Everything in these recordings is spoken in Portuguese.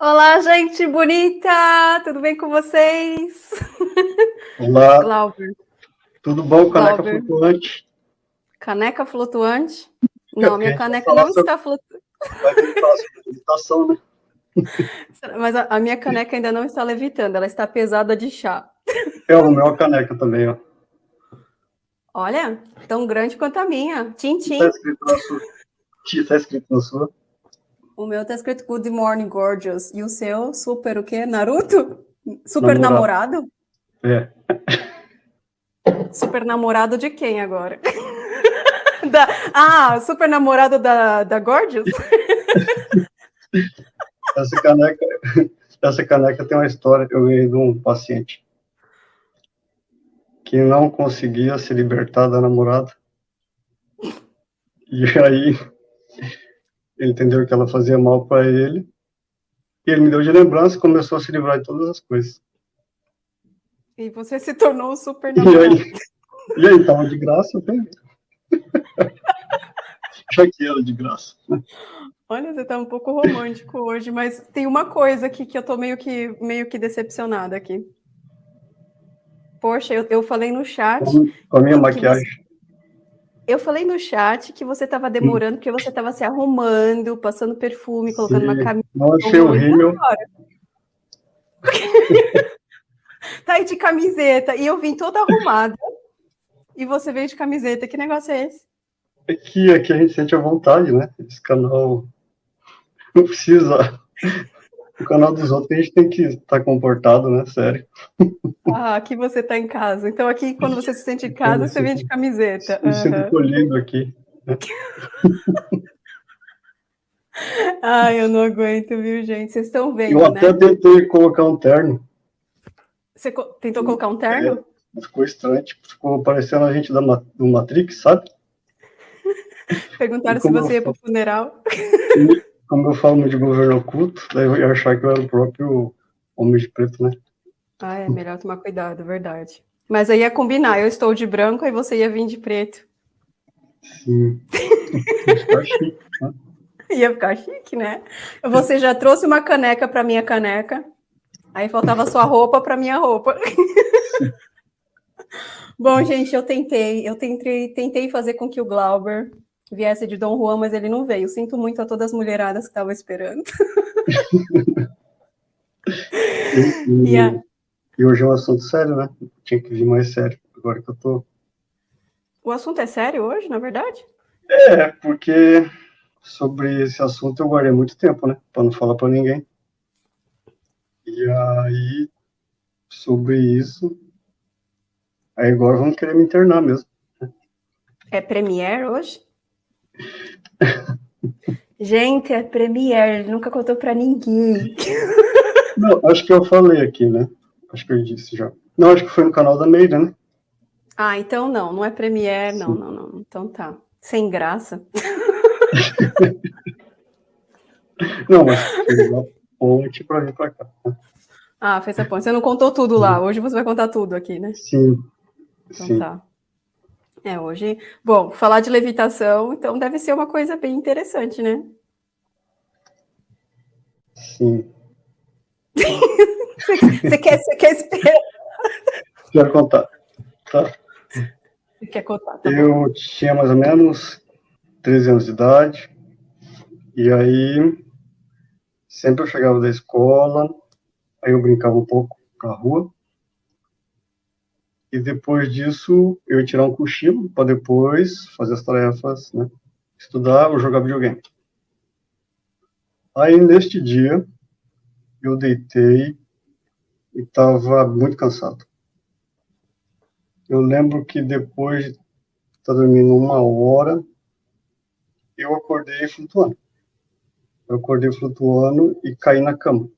Olá, gente bonita! Tudo bem com vocês? Olá. Glauber. Tudo bom, caneca Glauber. flutuante? Caneca flutuante? Não, minha caneca não está flutuando. Levitação, né? Mas a, a, minha caneca ainda não está levitando, ela está pesada de chá. É o meu caneca também, ó. Olha, tão grande quanto a minha. Tintim. Está escrito na sua. Está escrito na sua. O meu tá escrito Good Morning Gorgeous. E o seu, super o quê? Naruto? Super namorado? namorado? É. Super namorado de quem agora? da... Ah, super namorado da, da Gorgeous? essa, caneca, essa caneca tem uma história. Eu ganhei de um paciente que não conseguia se libertar da namorada. E aí ele entendeu que ela fazia mal para ele, e ele me deu de lembrança e começou a se livrar de todas as coisas. E você se tornou super namorado. E aí, e aí tava de graça, eu peguei. Já que era de graça. Olha, você tá um pouco romântico hoje, mas tem uma coisa aqui que eu tô meio que, meio que decepcionada aqui. Poxa, eu, eu falei no chat. Com a minha maquiagem. Eu falei no chat que você estava demorando porque você estava se arrumando, passando perfume, colocando Sim. uma camisa. Não achei horrível. tá aí de camiseta. E eu vim toda arrumada. e você veio de camiseta. Que negócio é esse? É que aqui a gente sente a vontade, né? Esse canal não precisa o canal dos outros a gente tem que estar tá comportado, né? Sério. Ah, aqui você está em casa. Então aqui, quando você se sente em casa, você vem de camiseta. Me sinto uhum. colhido aqui. Né? Ai, eu não aguento, viu, gente? Vocês estão vendo, Eu até né? tentei colocar um terno. Você tentou colocar um terno? É, ficou estranho, tipo, ficou parecendo a gente da, do Matrix, sabe? Perguntaram se você ia para o funeral como eu falo de governo oculto, daí eu ia achar que eu era o próprio homem de preto, né? Ah, é melhor tomar cuidado, verdade. Mas aí ia combinar, eu estou de branco e você ia vir de preto. Sim. ia ficar chique, né? Ia ficar chique, né? Você já trouxe uma caneca para minha caneca, aí faltava sua roupa para minha roupa. Bom, gente, eu tentei, eu tentei, tentei fazer com que o Glauber viesse de Dom Juan, mas ele não veio. Sinto muito a todas as mulheradas que estavam esperando. e, e, a... e, hoje é um assunto sério, né? Tinha que vir mais sério, agora que eu tô. O assunto é sério hoje, na verdade? É, porque sobre esse assunto eu guardei muito tempo, né? Para não falar para ninguém. E aí, sobre isso, aí agora vão querer me internar mesmo. É Premiere hoje? Gente, é Premiere, ele nunca contou para ninguém. Não, acho que eu falei aqui, né? Acho que eu disse já. Não, acho que foi no canal da Meira, né? Ah, então não, não é Premiere, não, não, não. Então tá. Sem graça. não, mas fez a ponte para vir para cá. Né? Ah, fez a ponte. Você não contou tudo lá. Hoje você vai contar tudo aqui, né? Sim. Então sim. tá. É, hoje, bom, falar de levitação, então deve ser uma coisa bem interessante, né? Sim. você, quer, você quer esperar? Quero contar. Tá. Você quer contar? Tá eu tinha mais ou menos 13 anos de idade, e aí sempre eu chegava da escola, aí eu brincava um pouco na rua, e depois disso eu ia tirar um cochilo para depois fazer as tarefas, né? Estudar ou jogar videogame. Aí neste dia eu deitei e estava muito cansado. Eu lembro que depois de estar dormindo uma hora, eu acordei flutuando. Eu acordei flutuando e caí na cama.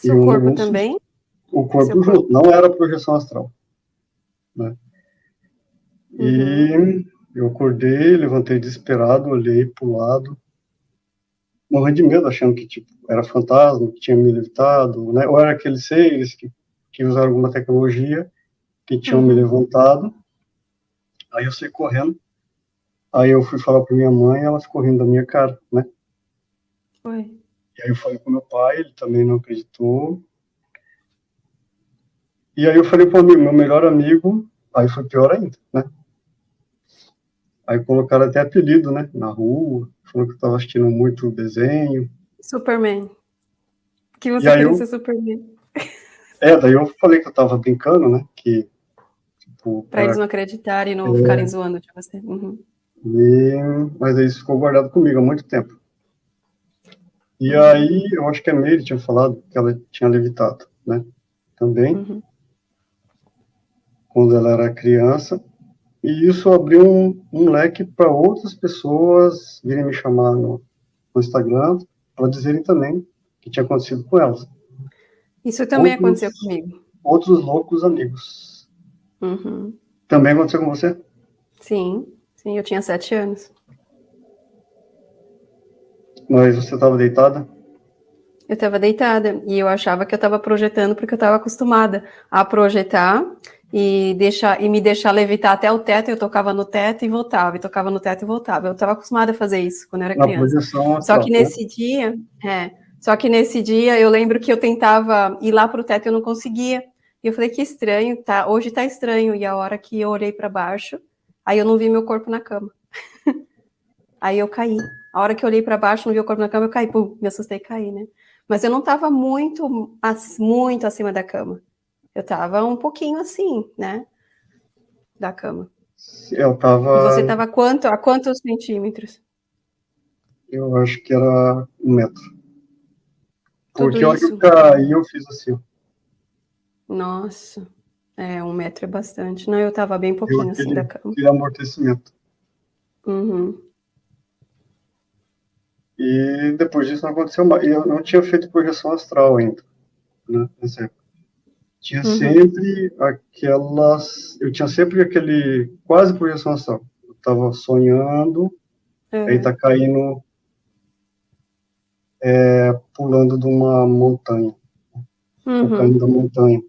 Seu corpo também? O corpo junto, não era projeção astral. Né? Uhum. E eu acordei, levantei desesperado, olhei para o lado, morrendo de medo, achando que tipo, era fantasma, que tinha me levitado, né? ou era aqueles seres que, que usaram alguma tecnologia, que tinham uhum. me levantado. Aí eu saí correndo, aí eu fui falar para minha mãe, ela ficou rindo da minha cara, né? Oi. E aí eu falei com meu pai, ele também não acreditou. E aí eu falei para meu melhor amigo, aí foi pior ainda, né? Aí colocaram até apelido, né, na rua, falou que eu estava assistindo muito desenho. Superman. Que você queria eu... ser Superman. É, daí eu falei que eu estava brincando, né, que... Tipo, pra, eles não acreditarem e não é... ficarem zoando de você. Uhum. E... Mas aí isso ficou guardado comigo há muito tempo. E aí, eu acho que a Meire tinha falado que ela tinha levitado, né, também. Uhum. Quando ela era criança. E isso abriu um, um leque para outras pessoas virem me chamar no, no Instagram para dizerem também que tinha acontecido com elas. Isso também outros, aconteceu comigo. Outros loucos amigos. Uhum. Também aconteceu com você? Sim, sim, eu tinha sete anos. Mas você estava deitada? Eu estava deitada e eu achava que eu estava projetando porque eu estava acostumada a projetar e, deixar, e me deixar levitar até o teto, eu tocava no teto e voltava, e tocava no teto e voltava. Eu estava acostumada a fazer isso quando eu era criança. Só que nesse dia, é, só que nesse dia eu lembro que eu tentava ir lá para o teto e eu não conseguia. E eu falei que estranho, tá? Hoje tá estranho. E a hora que eu olhei para baixo, aí eu não vi meu corpo na cama. aí eu caí. A hora que eu olhei para baixo, não vi o corpo na cama, eu caí. Pum, me assustei e caí, né? Mas eu não estava muito, muito acima da cama. Eu tava um pouquinho assim, né? Da cama. Eu tava. Você tava quanto, a quantos centímetros? Eu acho que era um metro. Porque onde eu caí, eu fiz assim. Nossa. É, um metro é bastante. Não, eu tava bem pouquinho eu assim da cama. E amortecimento. Uhum. E depois disso não aconteceu mais. Eu não tinha feito projeção astral ainda, né, nessa época. Tinha uhum. sempre aquelas. Eu tinha sempre aquele. Quase projeção astral. Eu tava sonhando, uhum. aí tá caindo. É, pulando de uma montanha. Uhum. Caindo da montanha.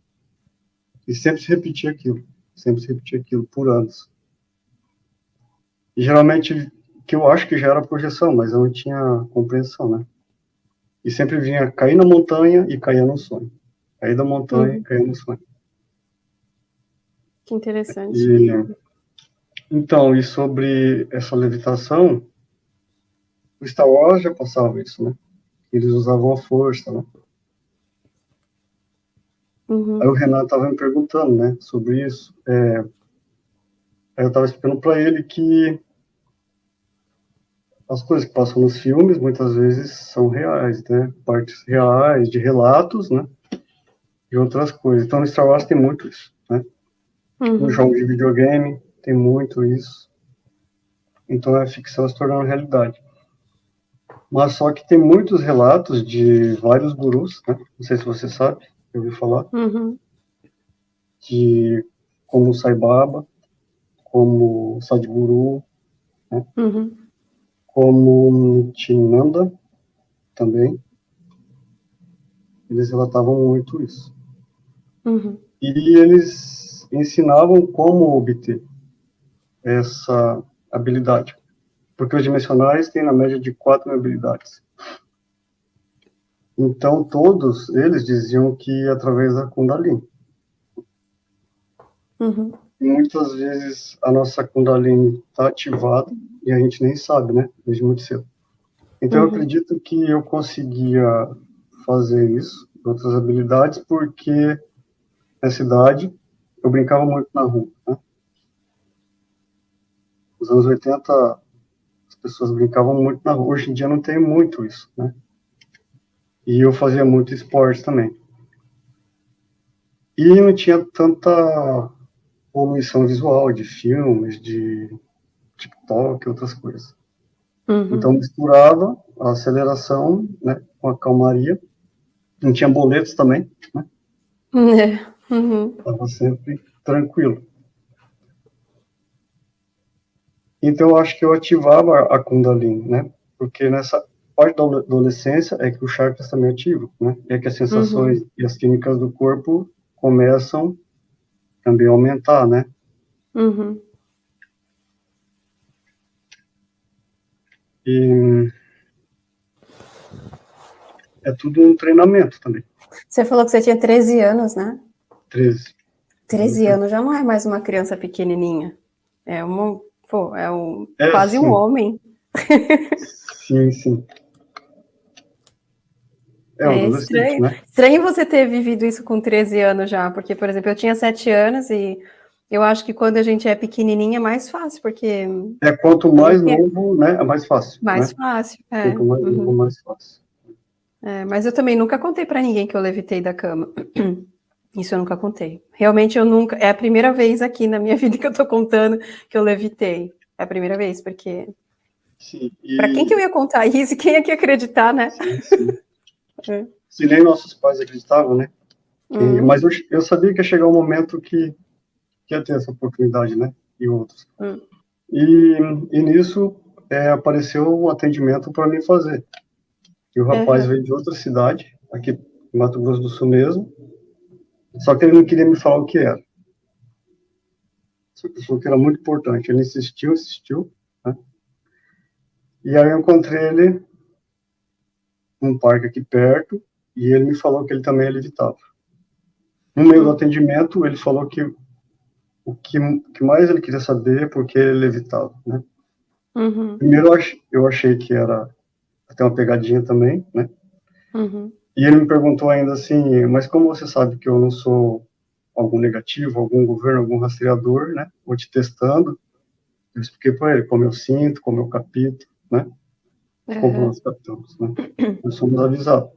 E sempre se repetia aquilo. Sempre se repetia aquilo por anos. E geralmente, que eu acho que já era projeção, mas eu não tinha compreensão, né? E sempre vinha cair na montanha e caía no sonho. Caí da montanha, uhum. caí no sonho. Que interessante. E, então, e sobre essa levitação, o Star Wars já passava isso, né? Eles usavam a força, né? Uhum. Aí o Renato estava me perguntando, né, sobre isso. É, aí eu estava explicando para ele que as coisas que passam nos filmes muitas vezes são reais, né? Partes reais de relatos, né? E outras coisas. Então, no Star Wars tem muito isso, né? Uhum. No jogo de videogame tem muito isso. Então, a ficção se tornando realidade. Mas só que tem muitos relatos de vários gurus, né? Não sei se você sabe, eu ouvi falar. Uhum. De como Sai Baba, como Sadhguru, né? Uhum. como Tinanda também. Eles relatavam muito isso. Uhum. E eles ensinavam como obter essa habilidade. Porque os dimensionais têm na média de quatro habilidades. Então, todos eles diziam que através da Kundalini. Uhum. Muitas vezes a nossa Kundalini está ativada e a gente nem sabe, né? Desde muito cedo. Então, uhum. eu acredito que eu conseguia fazer isso, outras habilidades, porque na cidade, eu brincava muito na rua. Né? Nos anos 80, as pessoas brincavam muito na rua. Hoje em dia não tem muito isso, né? E eu fazia muito esporte também. E não tinha tanta poluição visual de filmes, de TikTok, outras coisas. Uhum. Então misturava a aceleração né, com a calmaria. Não tinha boletos também, né? É. Uhum. Estava sempre tranquilo. Então, eu acho que eu ativava a Kundalini, né? Porque nessa parte da adolescência é que o chakras também é ativo, né? É que as sensações uhum. e as químicas do corpo começam também a aumentar, né? Uhum. E é tudo um treinamento também. Você falou que você tinha 13 anos, né? 13. 13 anos já não é mais uma criança pequenininha. É, uma, pô, é, um, é quase sim. um homem. Sim, sim. É, é estranho. Né? estranho você ter vivido isso com 13 anos já, porque, por exemplo, eu tinha 7 anos e eu acho que quando a gente é pequenininha é mais fácil, porque... É, quanto mais novo, né, é mais fácil. Mais né? fácil, é. Quanto mais uhum. novo, mais fácil. É, mas eu também nunca contei para ninguém que eu levitei da cama. Isso eu nunca contei. Realmente eu nunca... É a primeira vez aqui na minha vida que eu tô contando que eu levitei. É a primeira vez, porque... E... Para quem que eu ia contar isso? Quem ia que acreditar, né? Sim, sim. é. Se nem nossos pais acreditavam, né? Uhum. Mas eu, eu, sabia que ia chegar um momento que, que ia ter essa oportunidade, né? E outros. Uhum. E, e nisso é, apareceu um atendimento para mim fazer. E o rapaz uhum. veio de outra cidade, aqui em Mato Grosso do Sul mesmo, só que ele não queria me falar o que era. Só que falou que era muito importante. Ele insistiu, insistiu, né? E aí eu encontrei ele num parque aqui perto, e ele me falou que ele também é levitava. No meio do atendimento, ele falou que o que, que mais ele queria saber é porque ele levitava, né? Uhum. Primeiro eu achei, eu achei que era até uma pegadinha também, né? Uhum. E ele me perguntou ainda assim, mas como você sabe que eu não sou algum negativo, algum governo, algum rastreador, né? Vou te testando. Eu expliquei para ele como eu sinto, como eu capito, né? Uhum. Como nós captamos, né? Nós somos avisados.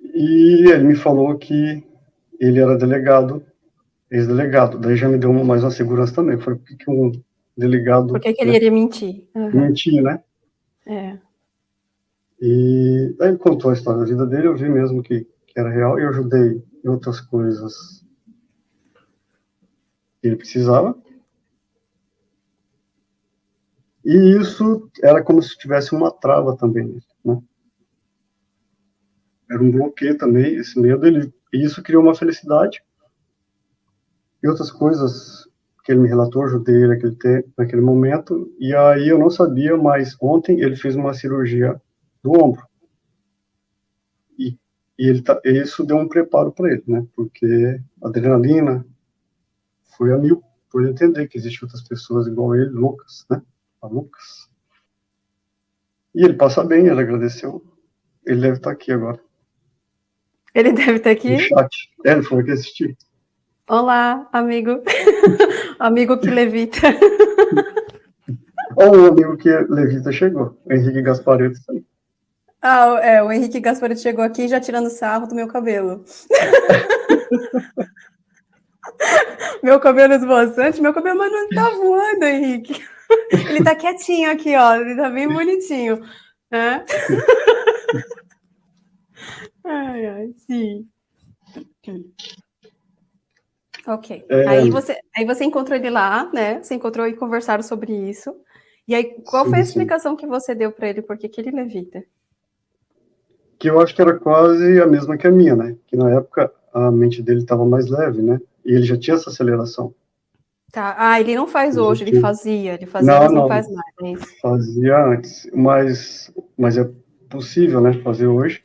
E ele me falou que ele era delegado, ex-delegado. Daí já me deu mais uma segurança também. Eu falei, por que, que um delegado... Por que, que ele iria mentir? Uhum. Mentir, né? É. E daí ele contou a história da vida dele, eu vi mesmo que, que era real, eu ajudei em outras coisas que ele precisava. E isso era como se tivesse uma trava também, né? Era um bloqueio também, esse medo, ele, e isso criou uma felicidade. E outras coisas que ele me relatou, ajudei ele naquele, naquele momento, e aí eu não sabia, mas ontem ele fez uma cirurgia do ombro. E, e ele tá, isso deu um preparo para ele, né? Porque a adrenalina foi a mil, por ele entender que existem outras pessoas igual ele, loucas, né? A Lucas. E ele passa bem, ele agradeceu. Ele deve estar aqui agora. Ele deve estar aqui? No chat. É, ele foi aqui assistir. Olá, amigo. amigo que levita. Olha o amigo que levita chegou. Henrique Gaspareto aí. Ah, é, o Henrique Gaspareto chegou aqui já tirando sarro do meu cabelo. meu cabelo esboçante, meu cabelo mas não tá voando, Henrique. Ele tá quietinho aqui, ó, ele tá bem bonitinho. Né? ai, ai, sim. Ok. É... Aí, você, aí você encontrou ele lá, né? Você encontrou e conversaram sobre isso. E aí, qual foi a explicação que você deu para ele? Por que, que ele levita? Que eu acho que era quase a mesma que a minha, né? Que na época a mente dele estava mais leve, né? E ele já tinha essa aceleração. Tá. Ah, ele não faz hoje, ele fazia, ele fazia, não, mas não, não faz mais. É fazia antes, mas, mas é possível, né, fazer hoje.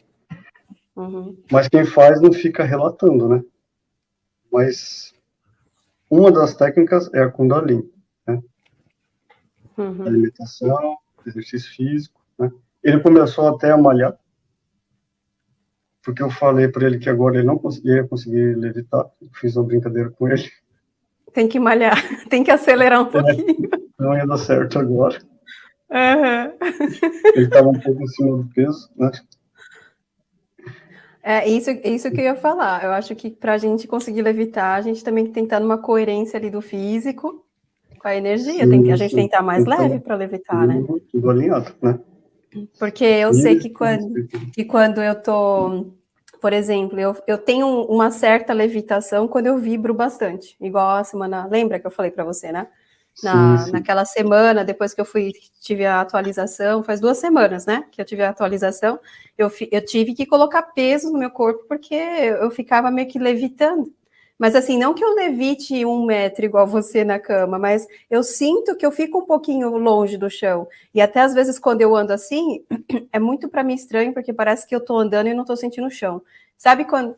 Uhum. Mas quem faz não fica relatando, né? Mas uma das técnicas é a Kundalini, né? Uhum. Alimentação, exercício físico, né? Ele começou até a malhar, porque eu falei para ele que agora ele não conseguia conseguir levitar, fiz uma brincadeira com ele. Tem que malhar, tem que acelerar um é, pouquinho. Não ia dar certo agora. Uhum. Ele estava um pouco em cima do peso, né? É isso, isso que eu ia falar. Eu acho que para a gente conseguir levitar, a gente também tem que estar numa coerência ali do físico com a energia. Sim, tem que, a gente sim. tem que estar mais então, leve para levitar, né? Tudo alinhado, né? Porque eu sei que quando, que quando eu tô por exemplo, eu, eu tenho uma certa levitação quando eu vibro bastante, igual a semana, lembra que eu falei para você, né? Na, sim, sim. Naquela semana, depois que eu fui, tive a atualização, faz duas semanas, né, que eu tive a atualização, eu, eu tive que colocar peso no meu corpo, porque eu ficava meio que levitando, Mas assim, não que eu levite um metro igual você na cama, mas eu sinto que eu fico um pouquinho longe do chão. E até às vezes quando eu ando assim, é muito para mim estranho, porque parece que eu tô andando e não tô sentindo o chão. Sabe quando,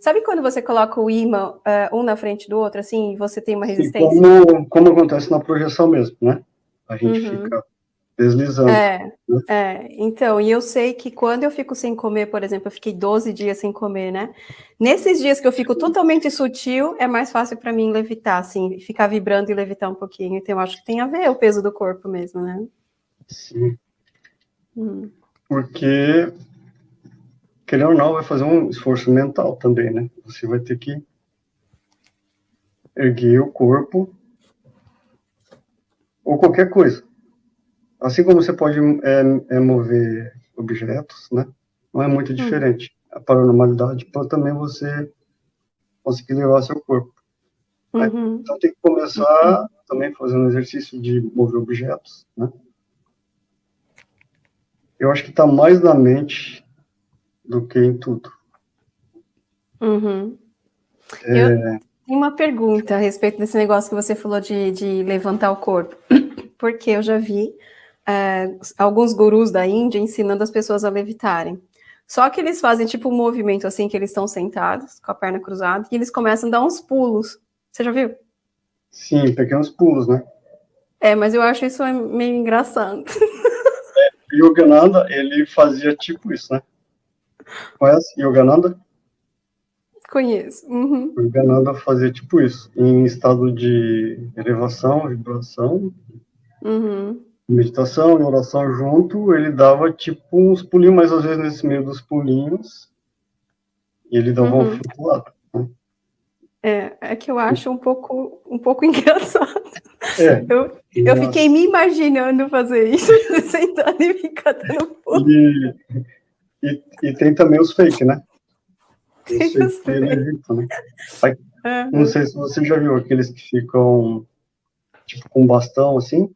sabe quando você coloca o imã uh, um na frente do outro, assim, e você tem uma resistência? Como, como acontece na projeção mesmo, né? A gente uhum. fica deslizando. É, né? é, então, e eu sei que quando eu fico sem comer, por exemplo, eu fiquei 12 dias sem comer, né? Nesses dias que eu fico totalmente sutil, é mais fácil para mim levitar, assim, ficar vibrando e levitar um pouquinho. Então, eu acho que tem a ver o peso do corpo mesmo, né? Sim. Hum. Porque, querendo ou não, vai fazer um esforço mental também, né? Você vai ter que erguer o corpo ou qualquer coisa Assim como você pode é, é mover objetos, né? Não é muito hum. diferente. A paranormalidade pode também você conseguir levar seu corpo. Uhum. Então tem que começar uhum. também fazendo exercício de mover objetos, né? Eu acho que está mais na mente do que em tudo. Uhum. É... Eu tenho uma pergunta a respeito desse negócio que você falou de, de levantar o corpo. Porque eu já vi é, alguns gurus da Índia ensinando as pessoas a levitarem. Só que eles fazem tipo um movimento assim, que eles estão sentados, com a perna cruzada, e eles começam a dar uns pulos. Você já viu? Sim, pequenos pulos, né? É, mas eu acho isso meio engraçado. É, Yogananda, ele fazia tipo isso, né? Conhece Yogananda? Conheço. Uhum. Yogananda fazia tipo isso, em estado de elevação, vibração. Uhum meditação e oração junto, ele dava tipo uns pulinhos, mas às vezes nesse meio dos pulinhos, ele dava uhum. um flutuado. Né? É, é que eu acho um pouco, um pouco engraçado. É, eu, eu fiquei me imaginando fazer isso, sentado e ficar dando pulo. E, e, e, tem também os fake, né? Tem os fake. Né? Aí, Não sei se você já viu aqueles que ficam tipo com bastão assim,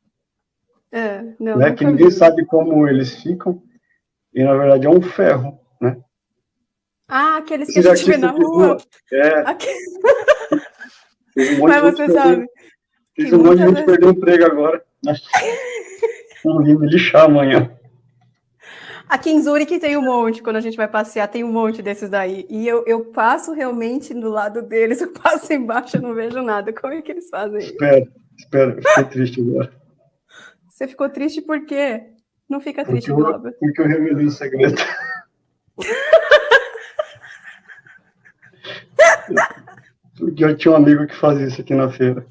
é, não, né, que ninguém vi. sabe como eles ficam, e na verdade é um ferro, né? Ah, aqueles que a gente vê na rua. É. Aquele... Um Mas você sabe. Fiz um monte de gente perder o emprego agora. Vou me lixar amanhã. Aqui em Zurique tem um monte, quando a gente vai passear, tem um monte desses daí. E eu, eu passo realmente do lado deles, eu passo embaixo, eu não vejo nada. Como é que eles fazem isso? Espera, espera, fiquei triste agora. Você ficou triste por quê? Não fica triste, porque eu, Porque eu revelei o segredo. porque eu tinha um amigo que fazia isso aqui na feira.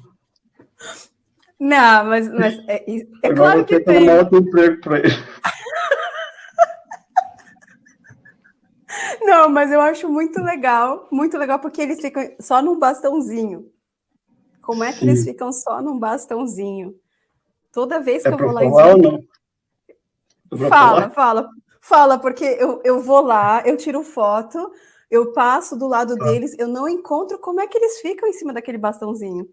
Não, mas, mas é, é claro que tem. Eu vou emprego para ele. Não, mas eu acho muito legal, muito legal, porque eles ficam só num bastãozinho. Como é que Sim. eles ficam só num bastãozinho? Toda vez que é eu vou lá em Zurique... Fala, falar? fala. Fala, porque eu, eu vou lá, eu tiro foto, eu passo do lado ah. deles, eu não encontro como é que eles ficam em cima daquele bastãozinho.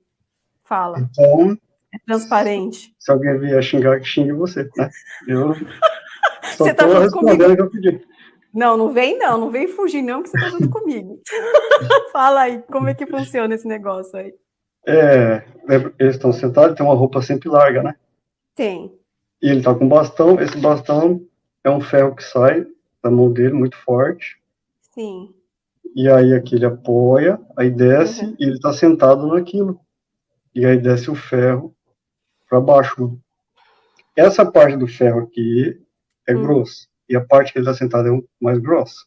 Fala. Então... É transparente. Se alguém vier xingar, que xingue você, né? Eu só você tá respondendo comigo. que eu pedi. Não, não vem não, não vem fugir não, que você tá junto comigo. Fala aí, como é que funciona esse negócio aí? É, eles estão sentados, tem uma roupa sempre larga, né? Tem. E ele tá com bastão, esse bastão é um ferro que sai da mão dele, muito forte. Sim. E aí aqui ele apoia, aí desce uhum. e ele tá sentado naquilo. E aí desce o ferro para baixo. Essa parte do ferro aqui é uhum. grossa. E a parte que ele tá sentado é mais grossa.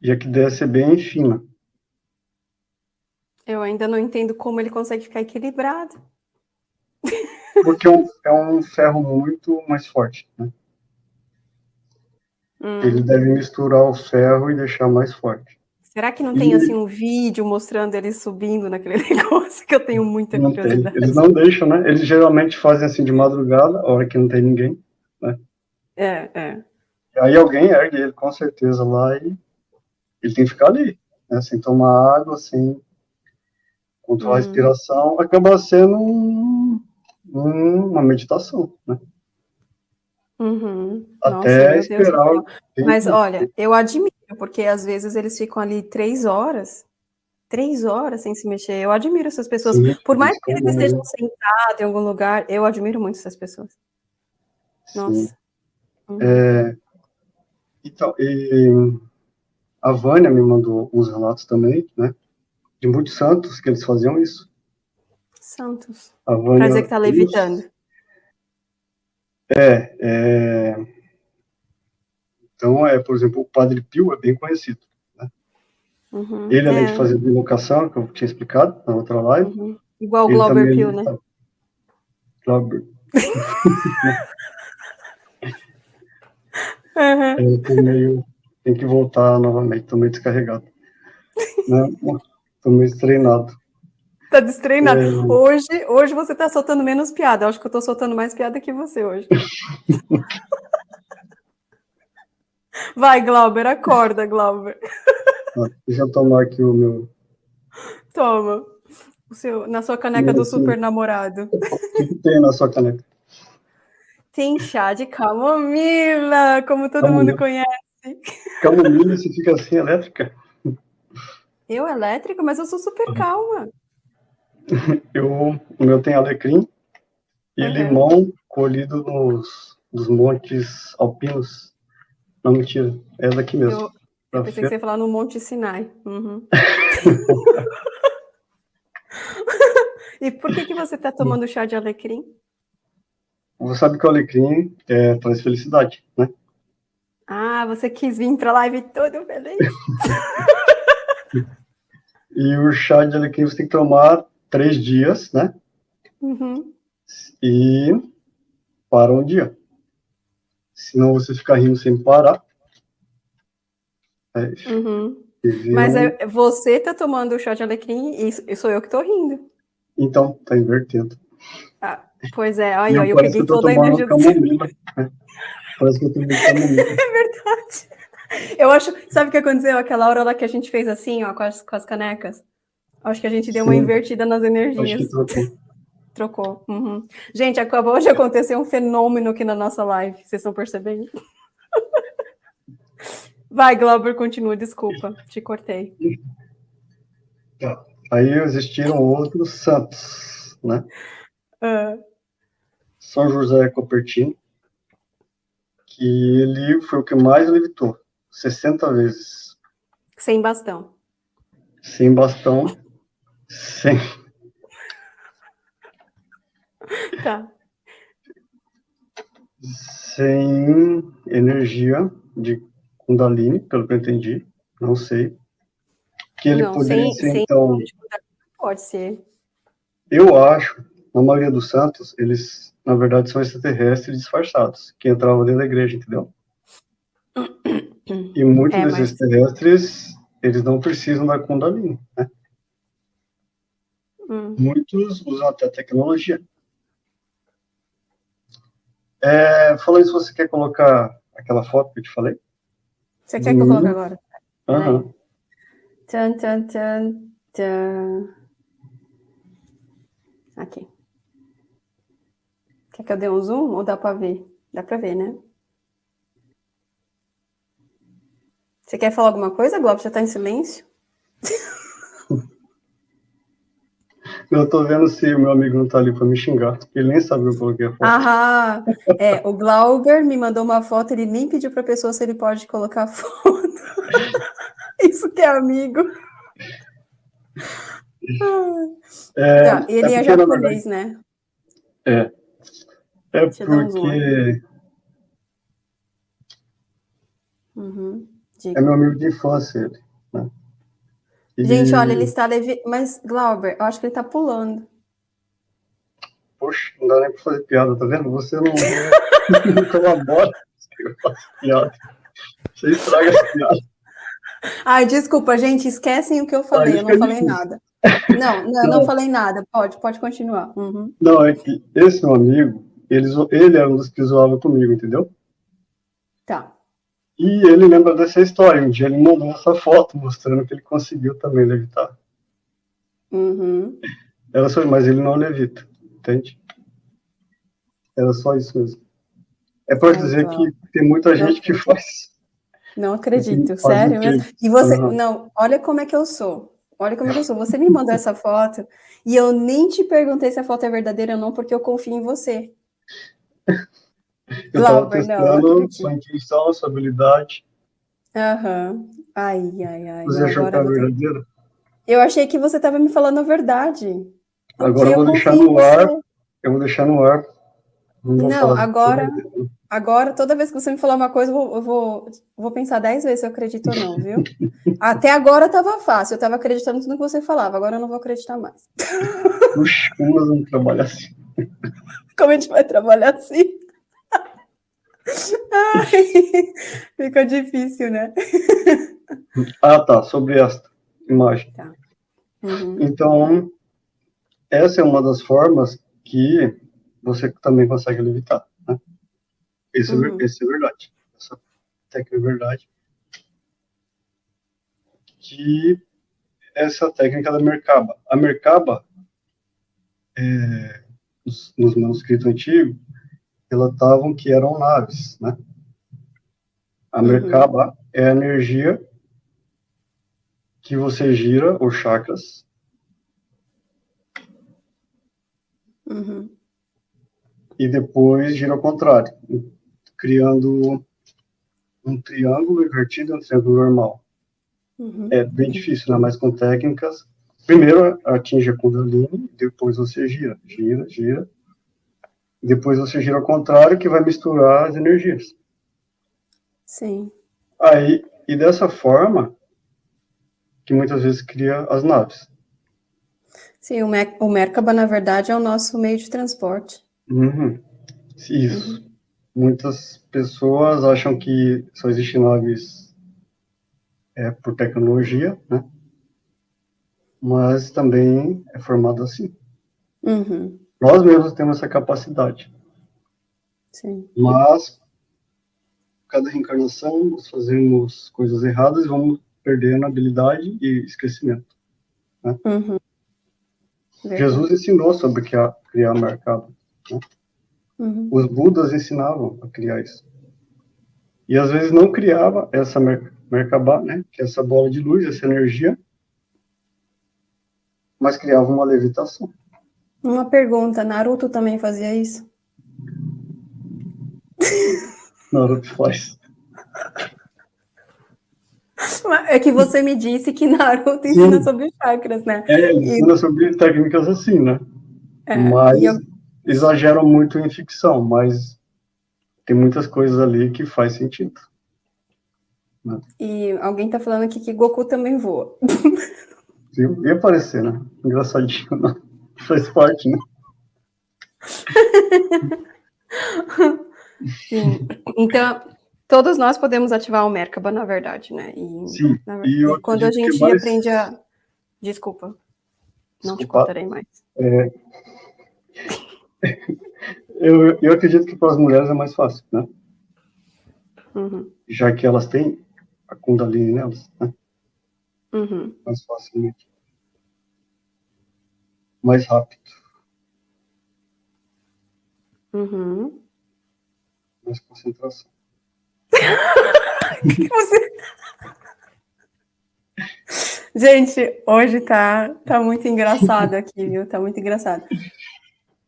E a que desce é bem fina. Eu ainda não entendo como ele consegue ficar equilibrado. Porque é um, é um ferro muito mais forte, né? Hum. Ele deve misturar o ferro e deixar mais forte. Será que não tem, e... assim, um vídeo mostrando ele subindo naquele negócio que eu tenho muita não curiosidade? Tem. Eles não deixam, né? Eles geralmente fazem assim de madrugada, a hora que não tem ninguém, né? É, é. E aí alguém ergue ele, com certeza, lá e ele tem que ficar ali, né? Sem tomar água, sem controlar a uhum. respiração, acaba sendo um, uma meditação, né? Uhum. Até Nossa, esperar. Mas olha, eu admiro, porque às vezes eles ficam ali três horas Três horas sem se mexer. Eu admiro essas pessoas. Sim, Por mais que eles estejam sentados em algum lugar, eu admiro muito essas pessoas. Nossa. Uhum. É, então, e a Vânia me mandou uns relatos também, né? De muitos santos que eles faziam isso. Santos. Pra dizer que tá levitando. É, é, então, é, por exemplo, o Padre Pio é bem conhecido. Uhum, ele, além é. de fazer bilocação, que eu tinha explicado na outra live. Uhum. Igual o Glauber Pio, né? Glauber. uhum. Meio. Tem que voltar novamente, tô meio descarregado. né? Tô meio destreinado. Tá destreinado. É... Hoje, hoje você tá soltando menos piada. Eu acho que eu tô soltando mais piada que você hoje. Vai, Glauber, acorda, Glauber. Deixa eu tomar aqui o meu. Toma. O seu, na sua caneca do super namorado. O que tem na sua caneca? Tem chá de camomila, como todo camomila. mundo conhece. Camomila, você fica assim, elétrica? Eu elétrica, mas eu sou super calma. Eu, o meu tem alecrim e uhum. limão colhido nos, nos montes alpinos. Não, mentira, é daqui mesmo. Eu, eu pensei que você ia falar no Monte Sinai. Uhum. e por que, que você está tomando chá de alecrim? Você sabe que o alecrim é, traz felicidade, né? Ah, você quis vir para a live todo feliz. e o chá de alecrim você tem que tomar três dias, né? Uhum. E para um dia. Senão você fica rindo sem parar. É uhum. Mas é, você tá tomando o chá de alecrim e sou eu que tô rindo. Então, tá invertendo. Ah, pois é, aí eu, eu peguei toda a energia do seu... Né? Parece que eu tô camomila. É verdade. Eu acho, sabe o que aconteceu? Aquela hora lá que a gente fez assim, ó, com as, com as canecas. Acho que a gente deu Sim. uma invertida nas energias. trocou. Trocou. Uhum. Gente, acabou de acontecer um fenômeno aqui na nossa live. Vocês estão percebendo? Vai, Glauber, continua, desculpa, te cortei. Tá. Aí existiram outros santos, né? Uh. São José Copertino, que ele foi o que mais levitou, 60 vezes. Sem bastão. Sem bastão, sem... Tá. Sem energia de Kundalini, pelo que eu entendi, não sei. Que ele não, poderia sem, ser, sem então... Pode ser. Eu acho, na maioria dos santos, eles, na verdade, são extraterrestres disfarçados, que entravam dentro da igreja, entendeu? E muitos é, desses mas... extraterrestres, eles não precisam da Kundalini, né? Muitos usam até tecnologia. É, falando isso, você quer colocar aquela foto que eu te falei? Você quer que eu coloque agora? Uhum. Tchan, tchan, tchan, tchan. Aqui. Quer que eu dê um zoom ou dá para ver? Dá para ver, né? Você quer falar alguma coisa, Globo? Já está em silêncio? Eu tô vendo se o meu amigo não tá ali para me xingar. Ele nem sabe que eu coloquei a foto. Aham. É, o Glauber me mandou uma foto, ele nem pediu para a pessoa se ele pode colocar a foto. Isso que é amigo. É, tá, ele é, é japonês, né? É. É Deixa porque... Uhum. É meu amigo de infância, ele. Gente, olha, ele está levi... Mas, Glauber, eu acho que ele está pulando. Poxa, não dá nem para fazer piada, tá vendo? Você não, não colabora piada. Você estraga essa piada. Ai, desculpa, gente, esquecem o que eu falei, eu não falei nada. Não, não, não, não, falei nada, pode, pode continuar. Uhum. Não, é que esse meu amigo, ele, ele era um dos que zoava comigo, entendeu? Tá. E ele lembra dessa história. Um dia ele mandou essa foto mostrando que ele conseguiu também levitar. Uhum. Era só, mas ele não levita, entende? Era só isso mesmo. É para dizer que tem muita gente que faz. Não acredito, sério mesmo. E você, uhum. não, olha como é que eu sou. Olha como eu sou. Você me mandou essa foto e eu nem te perguntei se a foto é verdadeira ou não, porque eu confio em você. Eu estava testando não, sua intuição, sua habilidade. Aham. Uhum. Ai, ai, ai. Você achou que era verdadeira? Eu achei que você estava me falando a verdade. Agora eu vou deixar no ar. Eu vou deixar no ar. Não, não agora, agora, toda vez que você me falar uma coisa, eu vou, eu vou, vou pensar dez vezes se eu acredito ou não, viu? Até agora estava fácil, eu estava acreditando tudo que você falava, agora eu não vou acreditar mais. Puxa, como nós vamos trabalhar assim? Como a gente vai trabalhar assim? Ai, fica difícil, né? Ah, tá, sobre esta imagem. Tá. Uhum. Então, essa é uma das formas que você também consegue levitar. Né? Isso, é uhum. é, isso é verdade. Essa técnica é verdade. Que essa técnica da Merkaba. A Merkaba, é, nos, nos manuscritos antigos, relatavam que eram naves, né? A uhum. Merkaba uhum. é a energia que você gira, os chakras, Uhum. E depois gira ao contrário, criando um triângulo invertido e um triângulo normal. Uhum. É bem difícil, né? Mas com técnicas, primeiro atinge a Kundalini, depois você gira, gira, gira. Depois você gira ao contrário, que vai misturar as energias. Sim. Aí, e dessa forma, que muitas vezes cria as naves. Sim, o, Mer o Merkaba, na verdade, é o nosso meio de transporte. Uhum. Isso. Uhum. Muitas pessoas acham que só existem naves é, por tecnologia, né? Mas também é formado assim. Uhum. Nós mesmos temos essa capacidade. Sim. Mas, cada reencarnação, nós fazemos coisas erradas e vamos perdendo habilidade e esquecimento. Né? Uhum. Jesus ensinou sobre criar, criar mercado. Né? Uhum. Os Budas ensinavam a criar isso. E às vezes não criava essa mer Merkabah, né? Que é essa bola de luz, essa energia, mas criava uma levitação. Uma pergunta, Naruto também fazia isso? Naruto faz. É que você me disse que Naruto ensina Sim. sobre chakras, né? É, ensina e... sobre técnicas assim, né? É, mas eu... exageram muito em ficção, mas tem muitas coisas ali que faz sentido. Né? E alguém tá falando aqui que Goku também voa. Sim, ia aparecer, né? Engraçadinho, né? Faz parte, né? Sim. Então, Todos nós podemos ativar o Merkaba, na verdade, né? E, Sim. Na, e quando a gente mais... aprende a... Desculpa, não Desculpa. te contarei mais. É... eu, eu acredito que para as mulheres é mais fácil, né? Uhum. Já que elas têm a Kundalini nelas, né? Uhum. Mais facilmente. Mais rápido. Uhum. Mais concentração. Você... Gente, hoje tá, tá muito engraçado aqui, viu? Tá muito engraçado.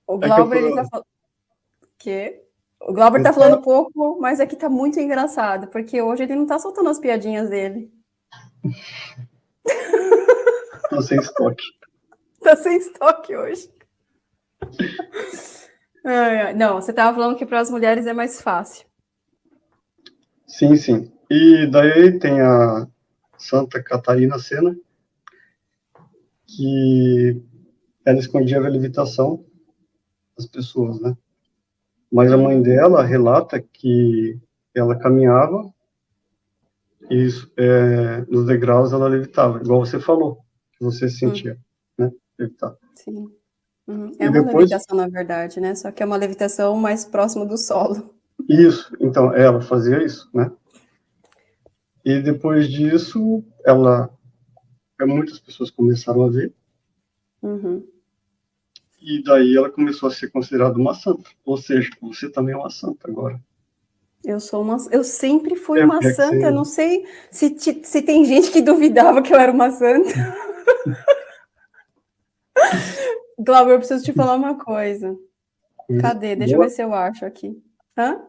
O é Glauber, é ele tá falando... Que? O Glauber tá falando pouco, mas aqui tá muito engraçado, porque hoje ele não tá soltando as piadinhas dele. Tá sem estoque. Tá sem estoque hoje. Não, você tava falando que para as mulheres é mais fácil. Sim, sim. E daí tem a Santa Catarina Sena, que ela escondia a levitação das pessoas, né? Mas a mãe dela relata que ela caminhava e é, nos degraus ela levitava, igual você falou, que você sentia, uhum. Levitar. Sim. Uhum. É e uma depois... levitação, na verdade, né? Só que é uma levitação mais próxima do solo. Isso, então, ela fazia isso, né? E depois disso, ela, muitas pessoas começaram a ver. Uhum. E daí ela começou a ser considerada uma santa. Ou seja, você também é uma santa agora. Eu sou uma, eu sempre fui é, uma é santa. Eu não sei se, se tem gente que duvidava que eu era uma santa. Glauber, eu preciso te falar uma coisa. Cadê? Deixa eu ver se eu acho aqui. Hã?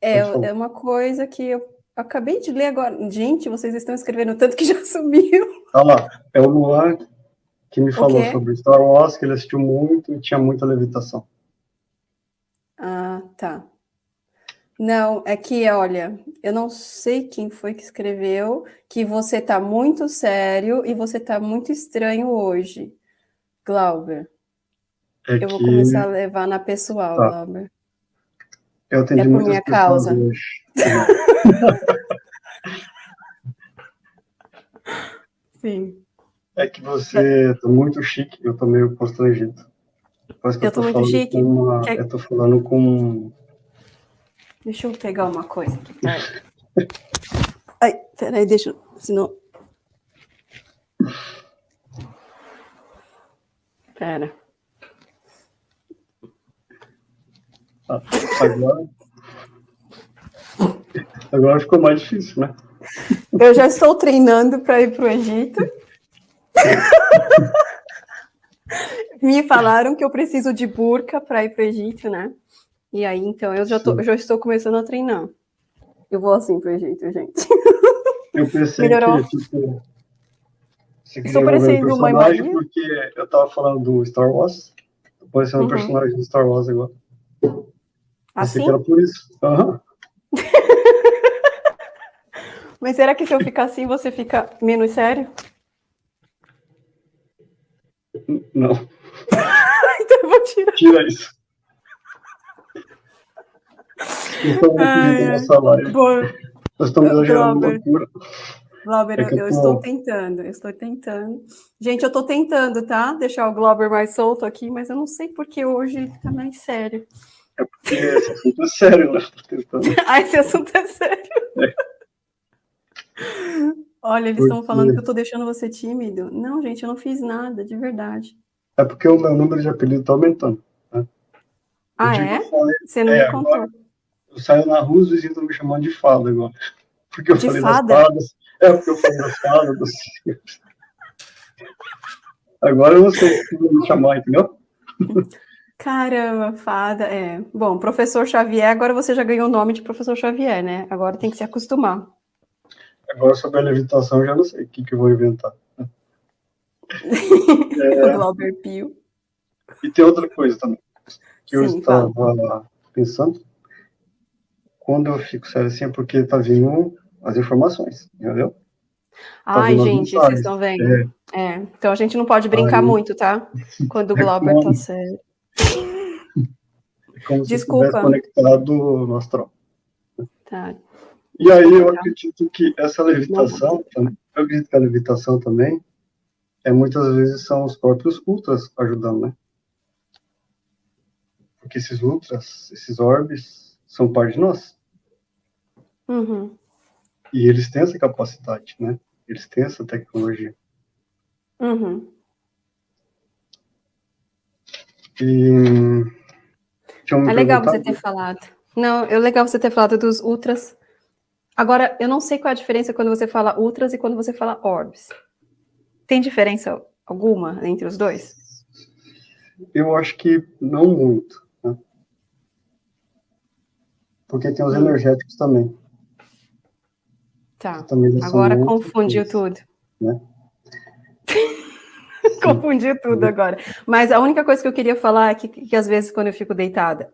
É, é uma coisa que eu acabei de ler agora. Gente, vocês estão escrevendo tanto que já sumiu. Olha lá, é o Luan que me falou sobre Star Wars, que ele assistiu muito e tinha muita levitação. Ah, tá. Não, é que, olha, eu não sei quem foi que escreveu que você tá muito sério e você tá muito estranho hoje, Glauber. É eu que... vou começar a levar na pessoal, tá. Glauber. Eu atendi é por minha causa. Sim. É que você tá muito chique, eu tô meio constrangido. Parece que eu, eu tô, muito chique. Uma... Eu tô falando com Deixa eu pegar uma coisa aqui. Pera. Ai, peraí, deixa eu. Senão. Pera. Ah, agora. Agora ficou mais difícil, né? Eu já estou treinando para ir para o Egito. Me falaram que eu preciso de burca para ir para o Egito, né? E aí, então, eu já, tô, já estou começando a treinar. Eu vou assim pro Egito, gente. Eu pensei Melhorou. que, tipo, Estou parecendo uma imagem. Porque eu tava falando do Star Wars. Tô parecendo uhum. um personagem do Star Wars agora. Assim? que era por isso. Uhum. Mas será que se eu ficar assim, você fica menos sério? Não. então eu vou tirar. Tira isso. Então, nessa live. Nós estamos exagerando loucura. Glauber, é eu, eu tô... estou tentando, eu estou tentando. Gente, eu estou tentando, tá? Deixar o Glauber mais solto aqui, mas eu não sei porque hoje ele tá mais sério. É porque esse assunto é sério, né? ah, esse assunto é sério. É. Olha, eles estão falando que eu estou deixando você tímido. Não, gente, eu não fiz nada, de verdade. É porque o meu número de apelido está aumentando. Né? Ah, é? Você não é, me contou. Agora, eu saio na rua, os vizinhos estão me chamando de fada agora. Porque eu de falei fada? das fadas. É, porque eu falei das fadas. Dos... Agora eu não sei como me chamar, entendeu? Caramba, fada, é. Bom, professor Xavier, agora você já ganhou o nome de professor Xavier, né? Agora tem que se acostumar. Agora sobre a levitação, já não sei o que, que eu vou inventar. é... Glauber Pio. E tem outra coisa também, que Sim, eu estava fala. pensando quando eu fico sério assim é porque tá vindo as informações, entendeu? Tá Ai, gente, vocês estão vendo? É. é. Então a gente não pode brincar muito, tá? Quando o é Glauber é tá sério. É como Desculpa. se conectado no astral. Tá. E aí eu acredito que essa levitação, eu acredito que a levitação também, é muitas vezes são os próprios ultras ajudando, né? Porque esses ultras, esses orbes, são parte de nós. Uhum. E eles têm essa capacidade, né? Eles têm essa tecnologia. Uhum. E... É legal você ter falado. Não, é legal você ter falado dos ultras. Agora, eu não sei qual é a diferença quando você fala ultras e quando você fala orbs. Tem diferença alguma entre os dois? Eu acho que não muito. Né? Porque tem os hum. energéticos também. Tá. Agora confundiu tudo. Né? confundiu tudo agora. Mas a única coisa que eu queria falar é que, que às vezes quando eu fico deitada,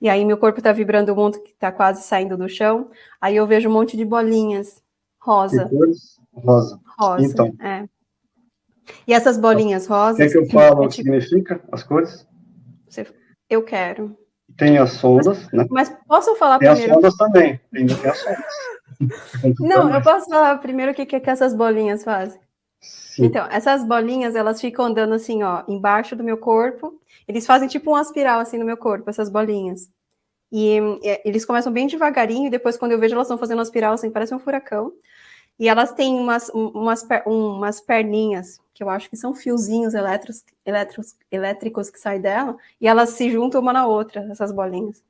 e aí meu corpo tá vibrando monte que tá quase saindo do chão, aí eu vejo um monte de bolinhas rosa. Rosa. Rosa, então. é. E essas bolinhas rosas... Quer que eu falo o que significa as cores? Eu quero. Tem as sondas, mas, né? Mas posso falar tem primeiro? Tem as sondas também, ainda tem as sondas. Não, eu posso falar primeiro o que, que, é essas bolinhas fazem. Sim. Então, essas bolinhas, elas ficam andando assim, ó, embaixo do meu corpo. Eles fazem tipo uma espiral assim no meu corpo, essas bolinhas. E, e eles começam bem devagarinho, e depois, quando eu vejo, elas estão fazendo uma espiral assim, parece um furacão. E elas têm umas, umas, umas perninhas, que eu acho que são fiozinhos elétricos, elétricos, elétricos que saem dela, e elas se juntam uma na outra, essas bolinhas.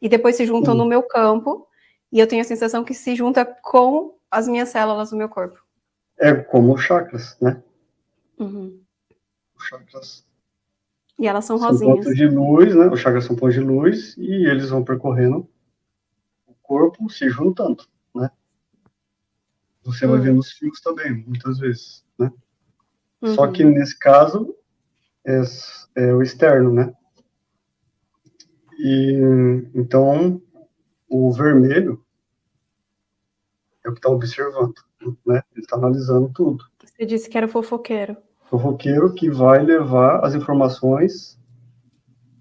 E depois se juntam no meu campo, e eu tenho a sensação que se junta com as minhas células do meu corpo. É como chakras, né? Uhum. Os chakras E elas são são rosinhas. pontos de luz, né? Os chakras são pontos de luz e eles vão percorrendo o corpo, se juntando, né? Você vai Hum. ver nos fios também, muitas vezes, né? Uhum. Só que nesse caso é, é o externo, né? E então o vermelho é o que está observando, né? Ele está analisando tudo. Você disse que era fofoqueiro. O roqueiro que vai levar as informações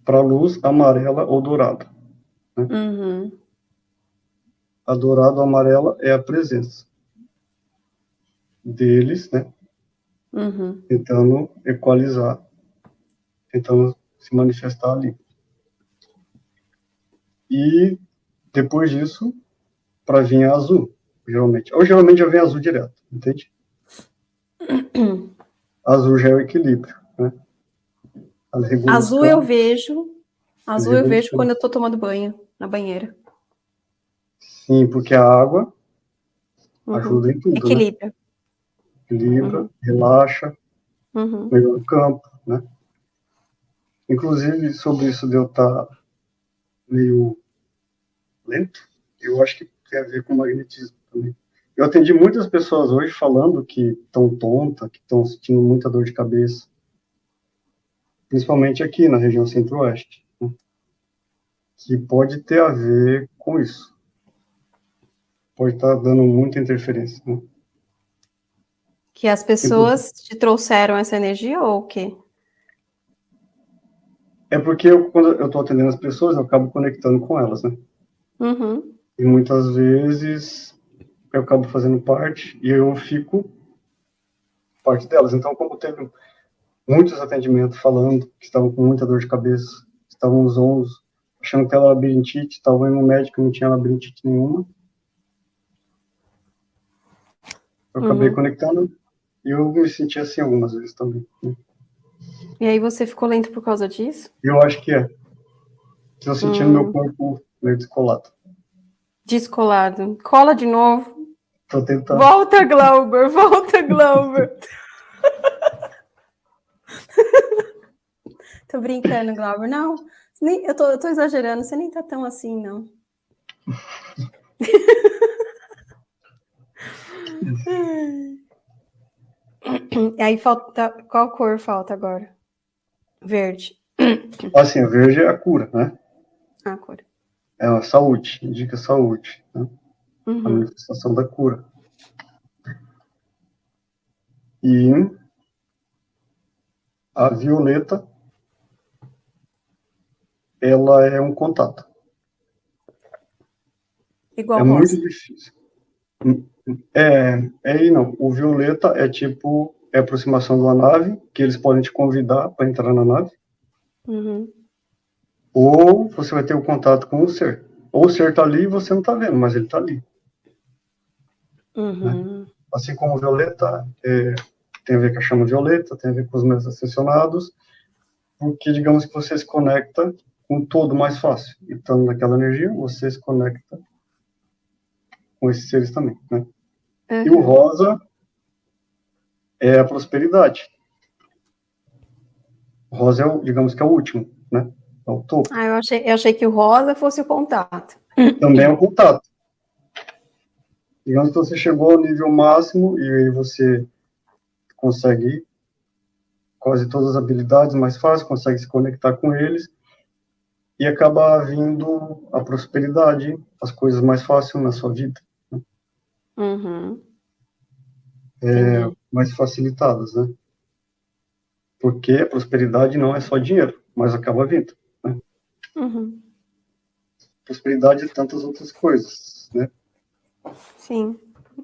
para a luz amarela ou dourada. Uhum. A dourada ou amarela é a presença deles, né? Uhum. Tentando equalizar, tentando se manifestar ali. E depois disso, para vir a azul, geralmente. Ou geralmente já vem azul direto, entende? Azul já é o equilíbrio, né? Azul eu vejo. Azul eu vejo quando eu tô tomando banho na banheira. Sim, porque a água Uhum. ajuda em tudo, né? Equilibra, Uhum. relaxa, Uhum. melhora o campo, né? Inclusive, sobre isso de eu estar meio lento, eu acho que tem a ver com magnetismo também. Eu atendi muitas pessoas hoje falando que estão tonta, que estão sentindo muita dor de cabeça, principalmente aqui na região centro-oeste, né? que pode ter a ver com isso. Pode estar dando muita interferência, né? Que as pessoas te trouxeram essa energia ou o quê? É porque eu, quando eu estou atendendo as pessoas, eu acabo conectando com elas, né? Uhum. E muitas vezes eu acabo fazendo parte e eu fico parte delas. Então, como teve muitos atendimentos falando que estavam com muita dor de cabeça, estavam zonzos, achando que era labirintite, estavam indo no médico não tinha labirintite nenhuma. Eu acabei Uhum. conectando eu me senti assim algumas vezes também. né? E aí você ficou lento por causa disso? Eu acho que é. Estou sentindo Hum. meu corpo meio descolado. Descolado. Cola de novo. Estou tentando. Volta, Glauber. Volta, Glauber. tô brincando, Glauber. Não, nem, eu, tô, eu tô exagerando. Você nem tá tão assim, não. E aí falta. Qual cor falta agora? Verde. Assim, o verde é a cura, né? Ah, cor. É a saúde, indica saúde, né? a Uhum. manifestação da cura. E a violeta, ela é um contato. Igual é rosa. muito difícil. É, é aí não. O violeta é tipo é aproximação uma nave, que eles podem te convidar para entrar na nave, Uhum. ou você vai ter o contato com o ser. Ou o ser está ali e você não está vendo, mas ele está ali. Uhum. assim como violeta é, tem a ver com a chama violeta, tem a ver com os mestres ascensionados, porque digamos que você se conecta com todo mais fácil. E estando naquela energia, você se conecta com esses seres também, né? E o Uhum. rosa é a prosperidade. O rosa é o, digamos que é o último, né? É o topo. Ah, eu achei, eu achei que o rosa fosse o contato. Também é o contato. Digamos que você chegou ao nível máximo e aí você consegue quase todas as habilidades mais fácil, consegue se conectar com eles e acaba vindo a prosperidade, as coisas mais fáceis na sua vida, Uhum. é, mais facilitadas, né? Porque prosperidade não é só dinheiro, mas acaba vindo. Uhum. Prosperidade e tantas outras coisas, né? Sim.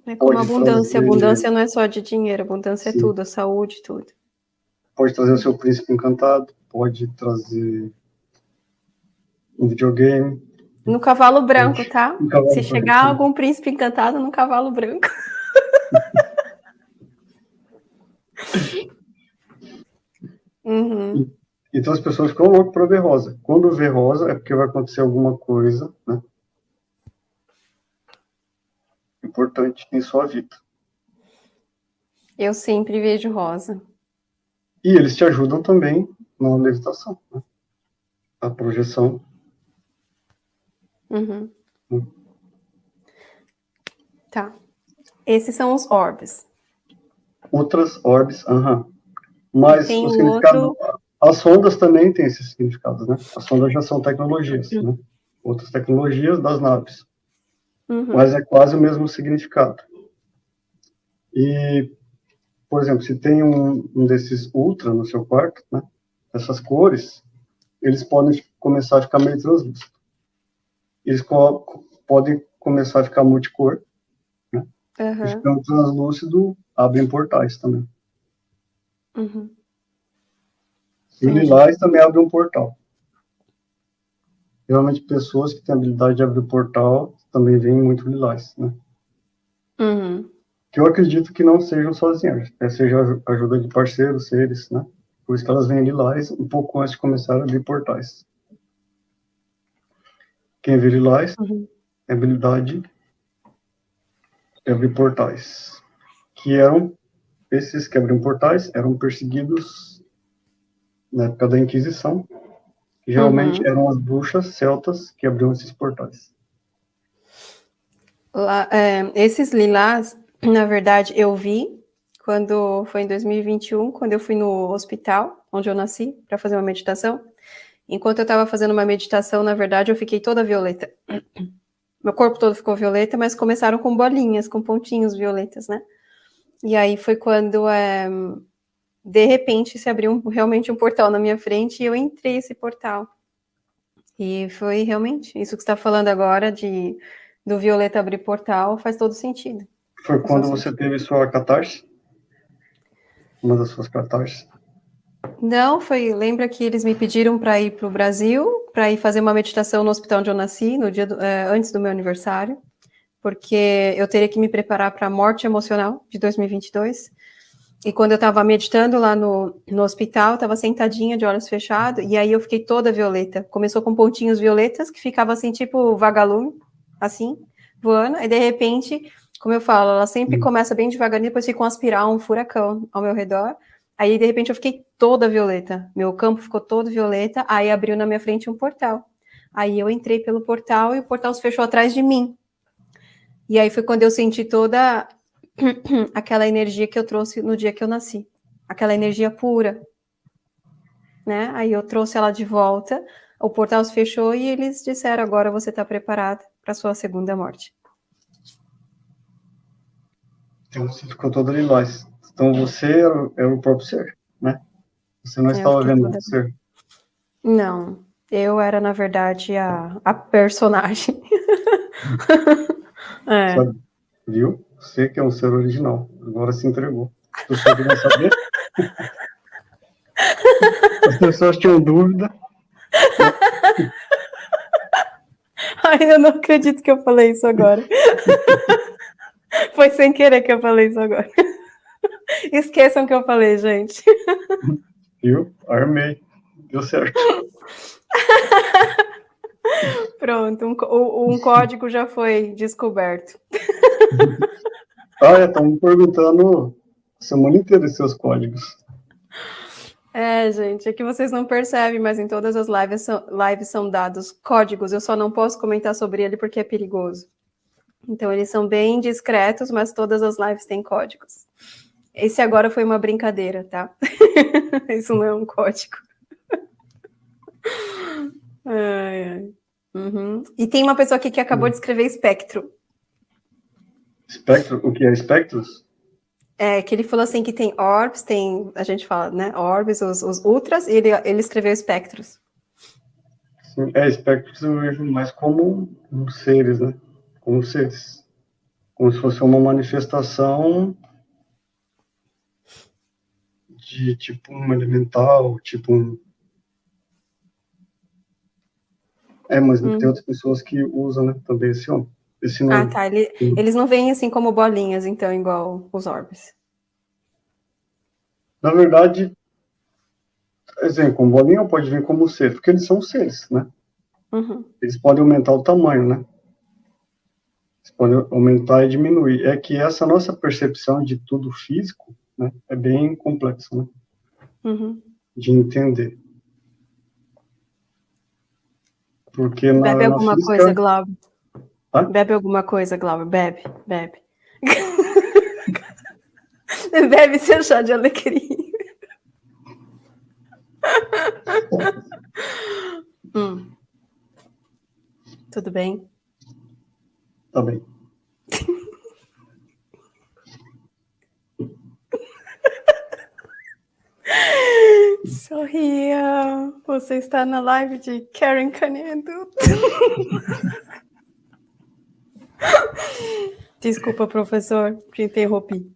É como Pode abundância. Abundância não é só de dinheiro, abundância Sim. é tudo, a saúde, tudo. Pode trazer o seu príncipe encantado, pode trazer um videogame, No cavalo branco, tá? cavalo Se branco. chegar algum príncipe encantado no cavalo branco. Uhum. Então as pessoas ficam loucas para ver rosa. Quando vê rosa é porque vai acontecer alguma coisa, né? Importante em sua vida. Eu sempre vejo rosa. E eles te ajudam também na levitação, né? a projeção. Uhum. Hum. Tá. Esses são os orbes. Outras orbes, aham. Mas o significado, outro... as sondas também têm esses significados, né? As sondas já são tecnologias, uhum. né? Outras tecnologias das naves. Uhum. Mas é quase o mesmo significado. E, por exemplo, se tem um, um desses ultra no seu quarto, né? Essas cores, eles podem começar a ficar meio translúcidos. Eles co podem começar a ficar multicor, né? Uhum. Ficando translúcido, abrem portais também. Uhum. E lilás também abre um portal. Geralmente, pessoas que têm habilidade de abrir portal também veem muito lilás, né? Uhum. Que eu acredito que não sejam sozinhas, é, seja ajuda de parceiros, seres, né? Por isso que elas vêm lilás um pouco antes de começar a abrir portais. Quem vê lilás uhum. é habilidade de abrir portais, que eram esses que abriam portais eram perseguidos na época da Inquisição, geralmente uhum. eram as bruxas celtas que abriam esses portais. Lá, é, esses lilás, na verdade, eu vi quando foi em 2021, quando eu fui no hospital, onde eu nasci, para fazer uma meditação. Enquanto eu estava fazendo uma meditação, na verdade, eu fiquei toda violeta. Meu corpo todo ficou violeta, mas começaram com bolinhas, com pontinhos violetas, né? E aí foi quando, é, de repente, se abriu um, realmente um portal na minha frente e eu entrei esse portal. E foi realmente isso que você está falando agora de do Violeta abrir portal faz todo sentido. Foi quando você teve sua catarse? Uma das suas catarses? Não, foi. Lembra que eles me pediram para ir para o Brasil, para ir fazer uma meditação no hospital onde eu nasci, no dia do, é, antes do meu aniversário porque eu teria que me preparar para a morte emocional de 2022. E quando eu estava meditando lá no, no hospital, estava sentadinha de olhos fechados, e aí eu fiquei toda violeta. Começou com pontinhos violetas, que ficava assim, tipo vagalume, assim, voando, e de repente, como eu falo, ela sempre hum. começa bem devagarinho, depois fica um aspirar, um furacão ao meu redor. Aí, de repente, eu fiquei toda violeta. Meu campo ficou todo violeta, aí abriu na minha frente um portal. Aí eu entrei pelo portal e o portal se fechou atrás de mim. E aí foi quando eu senti toda aquela energia que eu trouxe no dia que eu nasci, aquela energia pura, né? Aí eu trouxe ela de volta, o portal se fechou e eles disseram: agora você está preparado para sua segunda morte. Então você ficou toda lilás. Então você era, era, o próprio ser, né? Você não é, estava vendo o ser. Não, eu era, na verdade, a, a personagem. É. Sabe? Viu? Você que é um ser original. Agora se entregou. Você queria saber? As pessoas tinham dúvida. Ai, eu não acredito que eu falei isso agora. Foi sem querer que eu falei isso agora. Esqueçam que eu falei, gente. Viu? Armei. Deu certo. Pronto, um, um código já foi descoberto. Olha, estão me perguntando a semana inteira seus códigos. É, gente, é que vocês não percebem, mas em todas as lives são, lives são dados códigos. Eu só não posso comentar sobre ele porque é perigoso. Então, eles são bem discretos, mas todas as lives têm códigos. Esse agora foi uma brincadeira, tá? Isso não é um código. Ai, ai. Uhum. E tem uma pessoa aqui que acabou de escrever espectro. Espectro? O que é espectros? É, que ele falou assim que tem orbs, tem, a gente fala, né, orbs, os, os ultras, e ele, ele escreveu espectros. Sim, é, espectros eu vejo mais como seres, né, como seres. Como se fosse uma manifestação de tipo um elemental, tipo um É, mas hum. tem outras pessoas que usam né, também esse, esse nome. Ah, tá. Ele, eles não vêm assim como bolinhas, então, igual os orbes. Na verdade, exemplo, com bolinha pode vir como ser, porque eles são seres, né? Uhum. Eles podem aumentar o tamanho, né? Eles podem aumentar e diminuir. É que essa nossa percepção de tudo físico, né, é bem complexa, né? uhum. de entender. Porque na, bebe alguma física... coisa, Glauber. Hã? Bebe alguma coisa, Glauber. Bebe, bebe. bebe seu chá de alecrim. hum. Tudo bem? Tá bem. Sorria, você está na live de Karen Canedo. Desculpa, professor, te interrompi.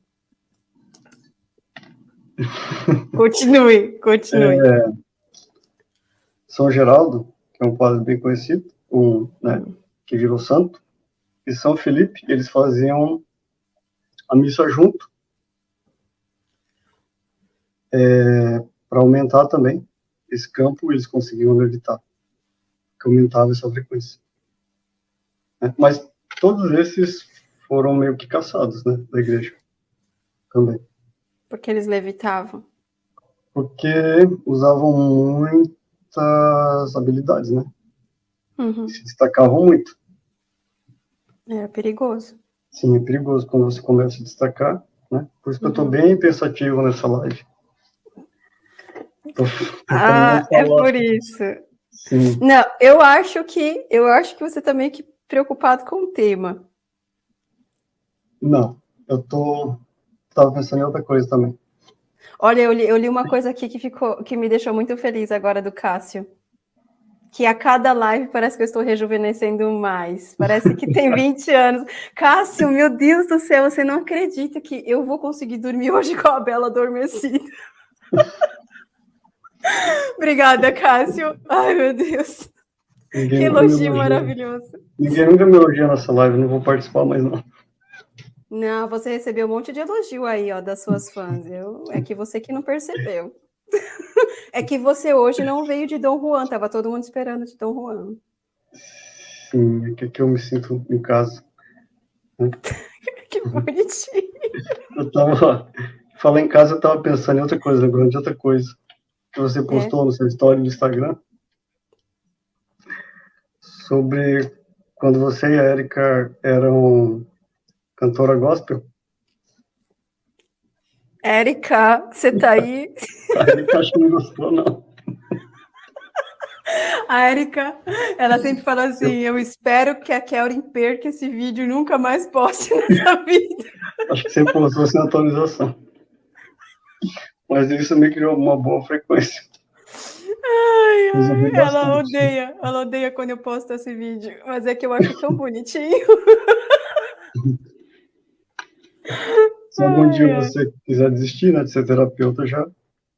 Continue, continue. É, São Geraldo, que é um padre bem conhecido, um, né, que virou santo, e São Felipe, eles faziam a missa junto, é, para aumentar também esse campo, eles conseguiam evitar, que aumentava essa frequência. É, mas todos esses foram meio que caçados, né, da igreja, também. Porque eles levitavam? Porque usavam muitas habilidades, né? Uhum. Se destacavam muito. Era perigoso. Sim, é perigoso quando você começa a destacar, né? Por isso que uhum. eu estou bem pensativo nessa live. Tô, ah, é por isso. Sim. Não, eu acho que eu acho que você está meio que preocupado com o tema. Não, eu tô estava pensando em outra coisa também. Olha, eu li, eu li uma coisa aqui que ficou que me deixou muito feliz agora do Cássio. Que a cada live parece que eu estou rejuvenescendo mais. Parece que tem 20 anos. Cássio, meu Deus do céu, você não acredita que eu vou conseguir dormir hoje com a Bela adormecida. Obrigada, Cássio. Ai, meu Deus. Ninguém que elogio maravilhoso. Ninguém nunca me elogia nessa live, não vou participar mais, não. Não, você recebeu um monte de elogio aí, ó, das suas fãs. Eu, é que você que não percebeu. é que você hoje não veio de Dom Juan, tava todo mundo esperando de Dom Juan. Sim, é que, eu me sinto em casa. que bonitinho. Eu tava. Falar em casa, eu tava pensando em outra coisa, lembrando de outra coisa que você é. postou é. no seu story do Instagram sobre quando você e a Erika eram cantora gospel. Érica, você tá aí? a Érica acho que não gostou, não. A Érica, ela sempre fala assim: eu espero que a Kelly perca esse vídeo e nunca mais poste nessa vida. Acho que você postou sem atualização. Mas isso me criou uma boa frequência. Ai, ai, ela odeia, ela odeia quando eu posto esse vídeo, mas é que eu acho tão bonitinho. Se algum dia você quiser desistir né, de ser terapeuta, já,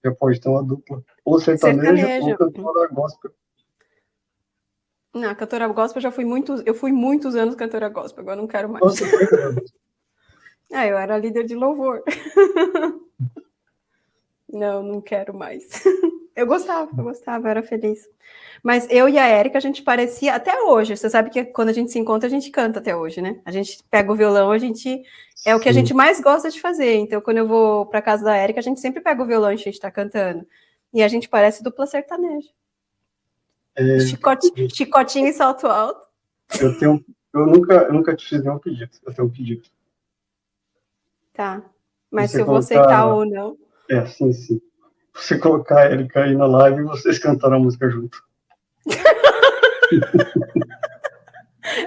já pode ter uma dupla. Ou sertaneja, sertanejo. ou cantora gospel. Não, cantora gospel já fui muitos, eu fui muitos anos cantora gospel, agora não quero mais. Nossa, ah, eu era líder de louvor. não, não quero mais. Eu gostava, eu gostava, eu era feliz. Mas eu e a Érica, a gente parecia até hoje. Você sabe que quando a gente se encontra, a gente canta até hoje, né? A gente pega o violão, a gente é o que a gente mais gosta de fazer. Então, quando eu vou para casa da Érica, a gente sempre pega o violão e a gente está cantando. E a gente parece dupla sertaneja. É... Chicote, chicotinho e salto alto. Eu tenho, eu nunca, eu nunca te fiz nenhum pedido. Eu tenho um pedido. Tá. Mas se eu vou aceitar ou não. É, sim, sim. Você colocar a Erika aí na live e vocês cantaram a música junto.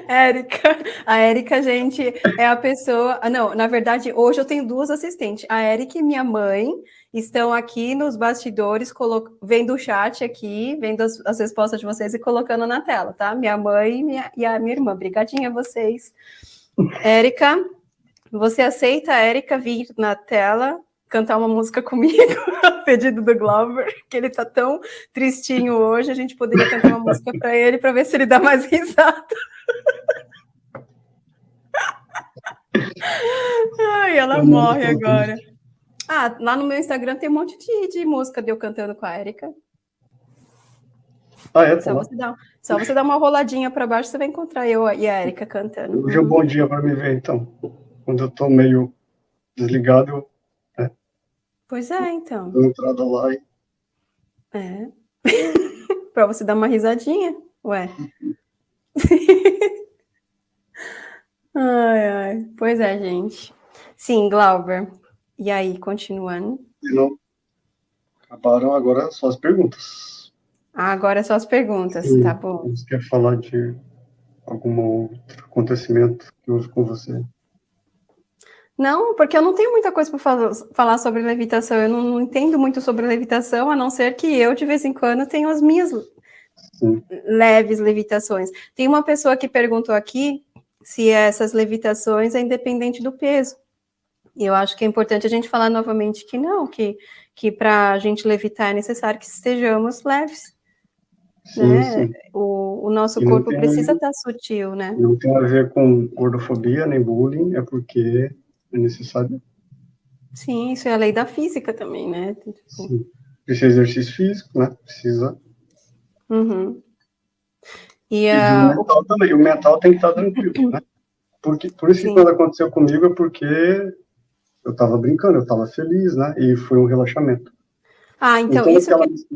Érica, a Érica, gente, é a pessoa. Ah, não, na verdade, hoje eu tenho duas assistentes. A Érica e minha mãe estão aqui nos bastidores, colo... vendo o chat aqui, vendo as, as, respostas de vocês e colocando na tela, tá? Minha mãe e, minha, e a minha irmã. Obrigadinha a vocês. Érica, você aceita a Érica vir na tela cantar uma música comigo, a pedido do Glover, que ele tá tão tristinho hoje, a gente poderia cantar uma música para ele para ver se ele dá mais risada. Ai, ela morre agora. Ah, lá no meu Instagram tem um monte de, de música de eu cantando com a Erika. Ah, é? Só você, dá, só você dá uma roladinha para baixo, você vai encontrar eu e a Erika cantando. Hoje é um bom dia para me ver, então. Quando eu tô meio desligado, eu Pois é, então. Dou entrada lá e É. para você dar uma risadinha, ué. ai, ai. Pois é, gente. Sim, Glauber. E aí, continuando? Não. Acabaram agora só as perguntas. Ah, agora só as perguntas, Sim. tá bom. Você quer falar de algum outro acontecimento que houve com você? Não, porque eu não tenho muita coisa para falar sobre levitação. Eu não, não, entendo muito sobre levitação, a não ser que eu, de vez em quando, tenho as minhas Sim. leves levitações. Tem uma pessoa que perguntou aqui se essas levitações é independente do peso. E eu acho que é importante a gente falar novamente que não, que, que para a gente levitar é necessário que estejamos leves. Sim, né? sim. O, o, nosso corpo tem, precisa estar sutil, né? Não tem a ver com gordofobia nem bullying, é porque é necessário. Sim, isso é a lei da física também, né? Sim. Precisa exercício físico, né? Precisa. Uhum. E, a... e o mental também. O mental tem que estar tranquilo, né? Porque, por isso Sim. que quando aconteceu comigo é porque eu estava brincando, eu estava feliz, né? E foi um relaxamento. Ah, então, então isso aquela... que...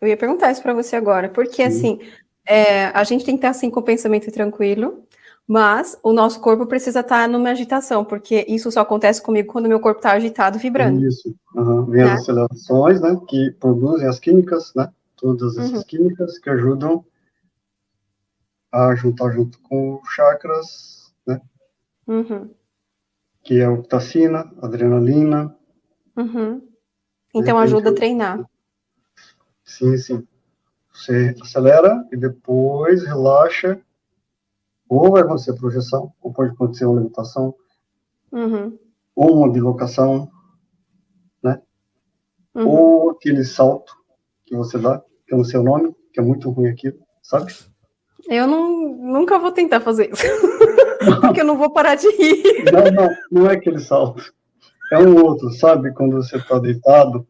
Eu ia perguntar isso para você agora, porque Sim. assim, é, a gente tem que estar assim com o pensamento tranquilo, mas o nosso corpo precisa estar numa agitação, porque isso só acontece comigo quando meu corpo está agitado, vibrando. Isso, uhum. vem né? as acelerações, né, que produzem as químicas, né, todas essas uhum. químicas que ajudam a juntar junto com chakras, né, uhum. que é a ocitacina, adrenalina. Uhum. Então ajuda a treinar. Sim, sim. Você acelera e depois relaxa ou vai acontecer projeção, ou pode acontecer uma levitação, uhum. ou uma bilocação, né? Uhum. Ou aquele salto que você dá, que é no seu nome, que é muito ruim aquilo, sabe? Eu não, nunca vou tentar fazer isso, porque eu não vou parar de rir. Não, não, não é aquele salto. É um outro, sabe? Quando você está deitado,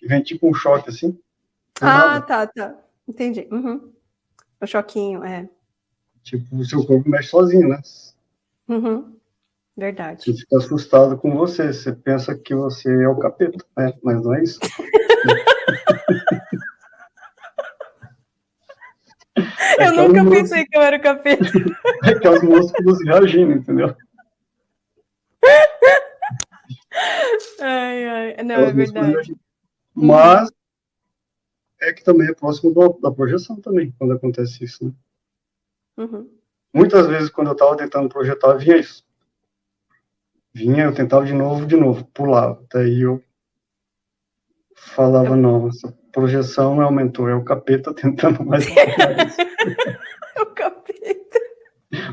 e vem tipo um choque assim. Ah, nada. tá, tá. Entendi. Uhum. O choquinho, é. Tipo, o seu corpo mexe sozinho, né? Uhum. Verdade. Você fica assustado com você, você pensa que você é o capeta, né? Mas não é isso. eu é nunca pensei que eu era o capeta. É que os músculos reagindo, entendeu? Ai, ai. Não, é verdade. Mas é que também é próximo do, da projeção também, quando acontece isso, né? Uhum. Muitas vezes, quando eu estava tentando projetar, vinha isso. Vinha, eu tentava de novo, de novo, pulava. Daí eu falava, não, essa projeção aumentou, é o capeta tentando mais. é o capeta.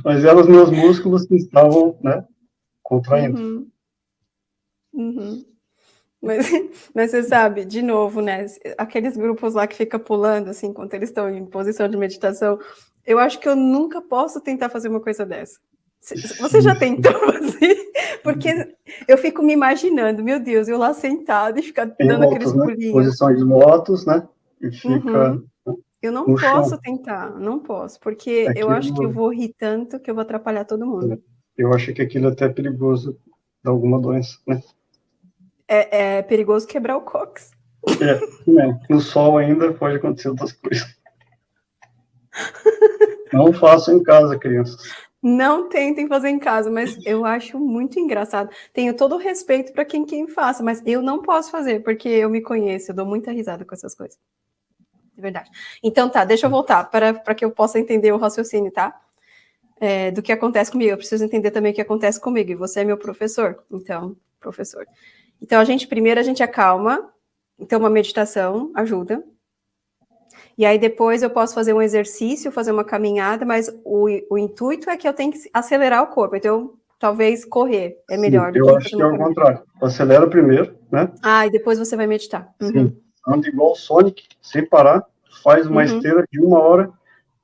Mas eram os meus músculos que estavam, né, contraindo. Uhum. Uhum. Mas, mas você sabe, de novo, né? Aqueles grupos lá que fica pulando, assim, enquanto eles estão em posição de meditação, eu acho que eu nunca posso tentar fazer uma coisa dessa. Você já tentou fazer? Porque eu fico me imaginando, meu Deus, eu lá sentado e ficar dando motos, aqueles né? pulinhos. Posição de motos, né? E fica. Uhum. Eu não posso chão. tentar, não posso, porque aquilo... eu acho que eu vou rir tanto que eu vou atrapalhar todo mundo. Eu acho que aquilo é até perigoso dar alguma doença, né? É, é perigoso quebrar o cox. É, é, no sol ainda pode acontecer outras coisas. Não façam em casa, crianças. Não tentem fazer em casa, mas eu acho muito engraçado. Tenho todo o respeito para quem quem faça, mas eu não posso fazer, porque eu me conheço, eu dou muita risada com essas coisas. De verdade. Então tá, deixa eu voltar para que eu possa entender o raciocínio, tá? É, do que acontece comigo. Eu preciso entender também o que acontece comigo. E você é meu professor, então, professor. Então, a gente, primeiro, a gente acalma. Então, uma meditação ajuda. E aí depois eu posso fazer um exercício, fazer uma caminhada, mas o, o intuito é que eu tenho que acelerar o corpo. Então, talvez correr é melhor. Sim, eu acho que é o contrário. Acelera primeiro, né? Ah, e depois você vai meditar. Uhum. Sim. Anda igual o Sonic, sem parar, faz uma uhum. esteira de uma hora,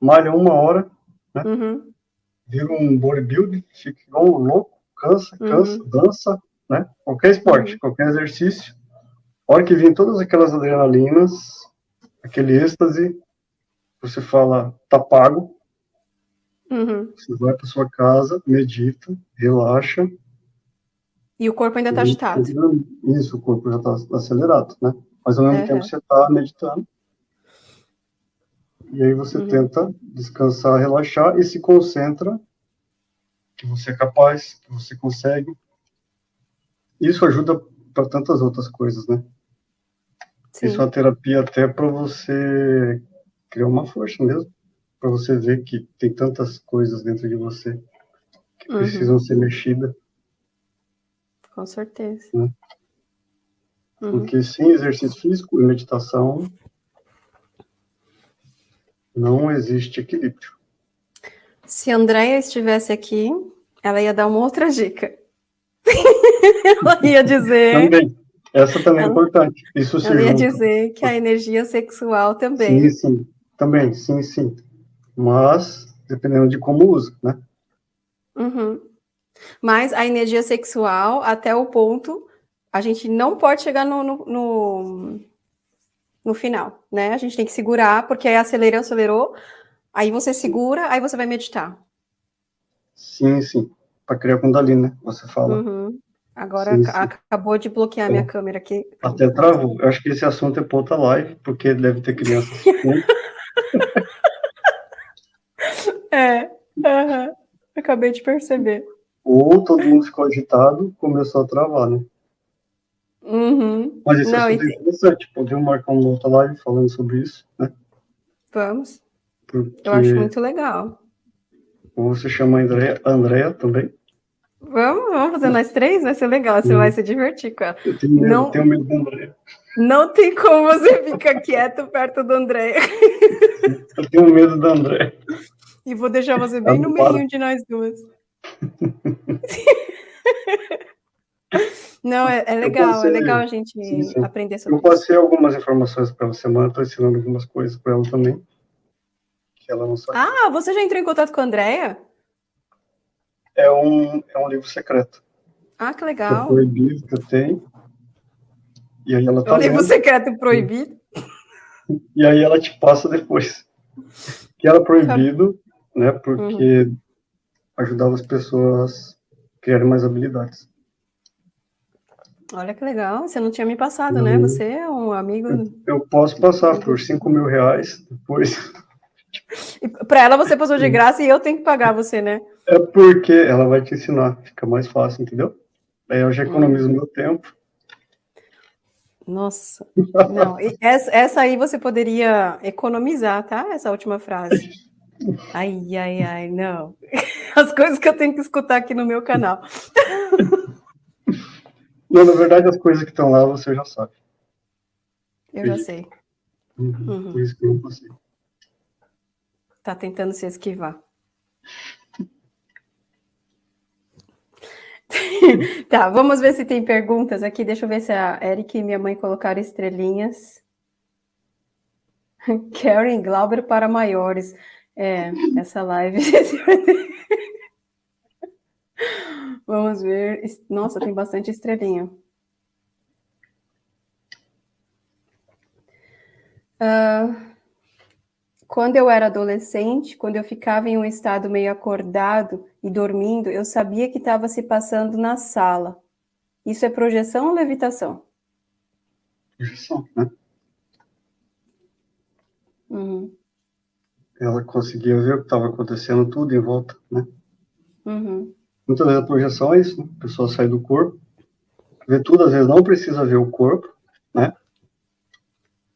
malha uma hora, né? Uhum. Vira um bodybuilding, fica igual um louco, cansa, cansa, uhum. dança, né? Qualquer esporte, uhum. qualquer exercício. A hora que vem todas aquelas adrenalinas, aquele êxtase, você fala, tá pago, uhum. você vai para sua casa, medita, relaxa. E o corpo ainda está agitado. Isso, o corpo já está acelerado, né? mas ao mesmo tempo você está meditando. E aí você uhum. tenta descansar, relaxar e se concentra que você é capaz, que você consegue. Isso ajuda para tantas outras coisas, né? Sim. Isso é uma terapia até para você criar uma força mesmo, para você ver que tem tantas coisas dentro de você que uhum. precisam ser mexidas. Com certeza. Né? Uhum. Porque sem exercício físico e meditação não existe equilíbrio. Se a Andrea estivesse aqui, ela ia dar uma outra dica. ela ia dizer. Também. Essa também é é importante. Isso ela ia dizer que a energia sexual também. Sim, sim. Também, sim, sim. Mas, dependendo de como usa, né? Uhum. Mas a energia sexual, até o ponto, a gente não pode chegar no, no, no, no final, né? A gente tem que segurar, porque aí acelerou, acelerou, aí você segura, aí você vai meditar. Sim, sim. Para criar Kundalini, né? Você fala. Uhum. Agora sim, sim. acabou de bloquear é. minha câmera aqui. Até travou. Eu acho que esse assunto é para outra live, porque deve ter crianças. é. Uhum. Acabei de perceber. Ou todo mundo ficou agitado, começou a travar, né? Uhum. Mas esse Não, assunto é interessante. Podemos marcar uma outra live falando sobre isso, né? Vamos. Porque... Eu acho muito legal. Você chama a Andrea também. Vamos, vamos fazer nós três? Vai ser legal, você vai se divertir com ela. Eu tenho medo, não, tenho medo do André. Não tem como você ficar quieto perto do André. Eu tenho medo do André. E vou deixar você bem no meio de nós duas. Não, é, é legal, passei, é legal a gente sim, sim. aprender sobre Eu passei isso. algumas informações para você, mas estou ensinando algumas coisas para ela também. Que ela não sabe. Ah, você já entrou em contato com a Andrea? É um, é um livro secreto. Ah, que legal. É proibido que eu tenho. E aí ela tá é um livro lendo. secreto proibido? E aí ela te passa depois. Que era proibido, né? Porque uhum. ajudava as pessoas a criarem mais habilidades. Olha que legal, você não tinha me passado, uhum. né? Você é um amigo. Eu, eu posso passar por 5 mil reais depois. Para ela você passou de graça e eu tenho que pagar você, né? É porque ela vai te ensinar, fica mais fácil, entendeu? Aí eu já economizo hum. meu tempo. Nossa, não, essa, essa aí você poderia economizar, tá? Essa última frase. Ai, ai, ai, não. As coisas que eu tenho que escutar aqui no meu canal. Não, na verdade, as coisas que estão lá você já sabe. Eu já sei. Uhum, uhum. Por isso que eu não consigo. Tá tentando se esquivar. tá, vamos ver se tem perguntas aqui. Deixa eu ver se a Eric e minha mãe colocaram estrelinhas. Karen Glauber para maiores. É, essa live. Vamos ver. Nossa, tem bastante estrelinha. Uh, quando eu era adolescente, quando eu ficava em um estado meio acordado e dormindo, eu sabia que estava se passando na sala. Isso é projeção ou levitação? Projeção, né? Uhum. Ela conseguia ver o que estava acontecendo tudo em volta, né? Uhum. Muitas vezes a projeção é isso, né? a pessoa sai do corpo, vê tudo, às vezes não precisa ver o corpo, né?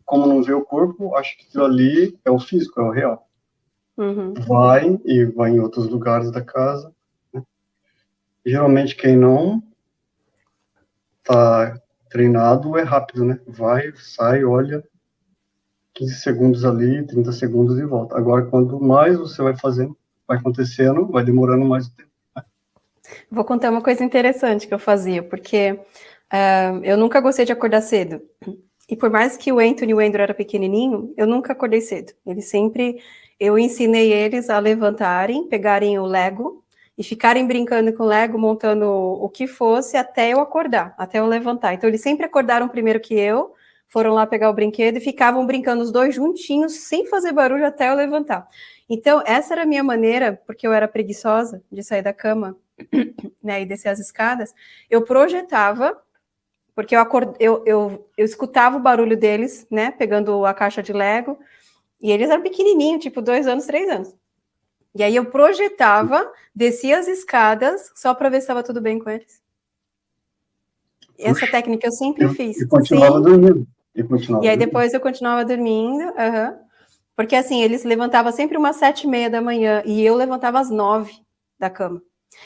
Como não vê o corpo, acha que aquilo ali é o físico, é o real. Uhum. Vai e vai em outros lugares da casa. Né? Geralmente quem não está treinado é rápido, né? Vai, sai, olha, 15 segundos ali, 30 segundos e volta. Agora, quanto mais você vai fazendo, vai acontecendo, vai demorando mais tempo. Vou contar uma coisa interessante que eu fazia, porque uh, eu nunca gostei de acordar cedo. E por mais que o Anthony e o Andrew era pequenininho, eu nunca acordei cedo. Eles sempre, eu ensinei eles a levantarem, pegarem o Lego e ficarem brincando com o Lego, montando o que fosse até eu acordar, até eu levantar. Então eles sempre acordaram primeiro que eu, foram lá pegar o brinquedo e ficavam brincando os dois juntinhos, sem fazer barulho até eu levantar. Então essa era a minha maneira, porque eu era preguiçosa de sair da cama, né, e descer as escadas, eu projetava porque eu, acord... eu, eu, eu escutava o barulho deles, né, pegando a caixa de Lego, e eles eram pequenininhos, tipo dois anos, três anos. E aí eu projetava, descia as escadas, só para ver se estava tudo bem com eles. Essa técnica eu sempre eu, fiz. E continuava Sim. dormindo. E, continuava e aí depois eu continuava dormindo, uhum. porque assim, eles levantavam sempre umas sete e meia da manhã, e eu levantava às nove da cama.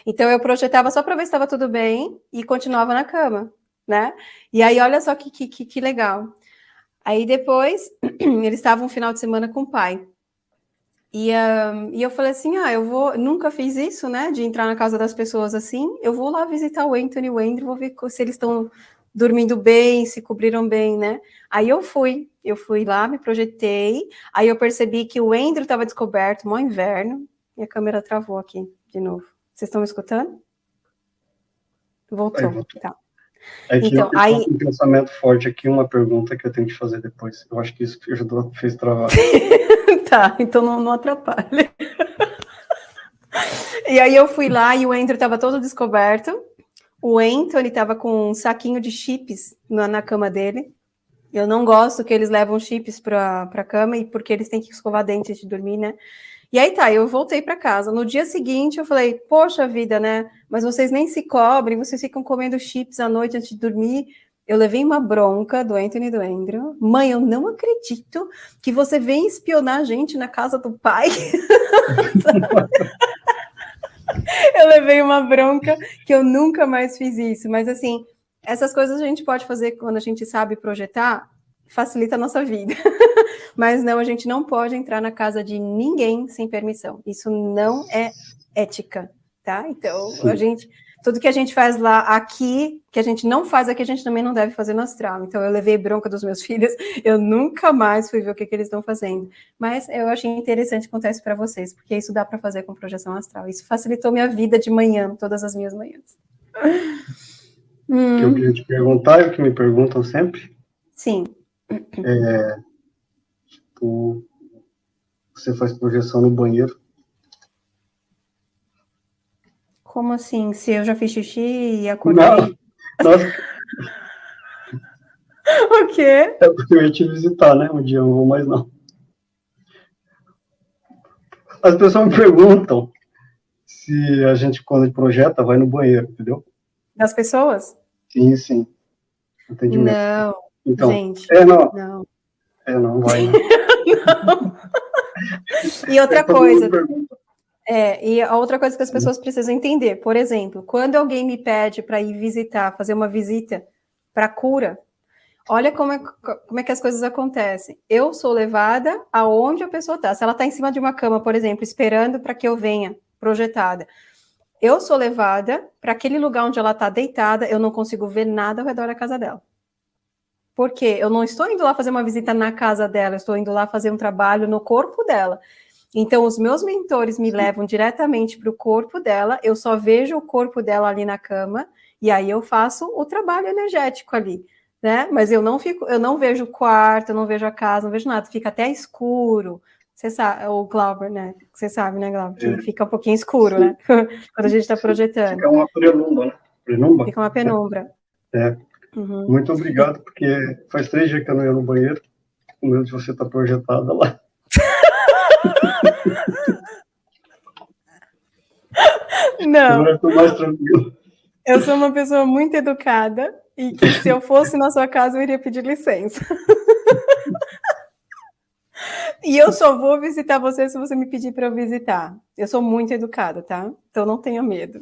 Então eu projetava só para ver se estava tudo bem e continuava na cama, né? E aí olha só que, que, que legal. Aí depois eles estavam um final de semana com o pai. E, uh, e eu falei assim: ah, eu vou, nunca fiz isso, né? De entrar na casa das pessoas assim. Eu vou lá visitar o Anthony e o Andrew, vou ver se eles estão dormindo bem, se cobriram bem, né? Aí eu fui, eu fui lá, me projetei. Aí eu percebi que o Andrew estava descoberto, mó inverno. E a câmera travou aqui de novo. Vocês estão me escutando? Voltou, aí, voltou. tá. É então, aí... um pensamento forte aqui, uma pergunta que eu tenho que fazer depois. Eu acho que isso ajudou, fez travar. tá, então não, não atrapalha. e aí eu fui lá e o Andrew estava todo descoberto. O Anthony estava com um saquinho de chips na, na, cama dele. Eu não gosto que eles levam chips para a cama e porque eles têm que escovar dente antes de dormir, né? E aí tá, eu voltei para casa. No dia seguinte eu falei, poxa vida, né? Mas vocês nem se cobrem, vocês ficam comendo chips à noite antes de dormir. Eu levei uma bronca do Anthony e do Andrew. Mãe, eu não acredito que você vem espionar a gente na casa do pai. eu levei uma bronca que eu nunca mais fiz isso. Mas assim, essas coisas a gente pode fazer quando a gente sabe projetar, facilita a nossa vida. Mas não, a gente não pode entrar na casa de ninguém sem permissão. Isso não é ética, tá? Então, Sim. a gente tudo que a gente faz lá aqui, que a gente não faz aqui, a gente também não deve fazer no astral. Então, eu levei bronca dos meus filhos, eu nunca mais fui ver o que, que eles estão fazendo. Mas eu achei interessante contar isso para vocês, porque isso dá para fazer com projeção astral. Isso facilitou minha vida de manhã, todas as minhas manhãs. Hum. Que eu queria te perguntar, e o que me perguntam sempre. Sim. É, tipo, você faz projeção no banheiro, Como assim? Se eu já fiz xixi e acordei? Não, nossa. o quê? É porque eu ia te visitar, né? Um dia eu não vou mais não. As pessoas me perguntam se a gente, quando projeta, vai no banheiro, entendeu? Das pessoas? Sim, sim. Entendimento. Não, então, gente. É, não. não. É, não vai. Né? não. E outra é, coisa. É, e a outra coisa que as pessoas precisam entender, por exemplo, quando alguém me pede para ir visitar, fazer uma visita para cura, olha como é, como é que as coisas acontecem. Eu sou levada aonde a pessoa está. Se ela está em cima de uma cama, por exemplo, esperando para que eu venha, projetada, eu sou levada para aquele lugar onde ela está deitada, eu não consigo ver nada ao redor da casa dela. Por quê? Eu não estou indo lá fazer uma visita na casa dela, eu estou indo lá fazer um trabalho no corpo dela. Então, os meus mentores me levam diretamente para o corpo dela, eu só vejo o corpo dela ali na cama, e aí eu faço o trabalho energético ali, né? Mas eu não fico, eu não vejo o quarto, eu não vejo a casa, não vejo nada, fica até escuro. Você sabe, o Glauber, né? Você sabe, né, Glauber? É. Fica um pouquinho escuro, Sim. né? Quando a gente está projetando. Fica uma penumbra, né? Penumbra? Fica uma penumbra. É. Uhum. Muito obrigado, porque faz três dias que eu não ia no banheiro, medo de você estar tá projetada lá. Não. Eu sou uma pessoa muito educada e que se eu fosse na sua casa eu iria pedir licença. E eu só vou visitar você se você me pedir para eu visitar. Eu sou muito educada, tá? Então não tenha medo.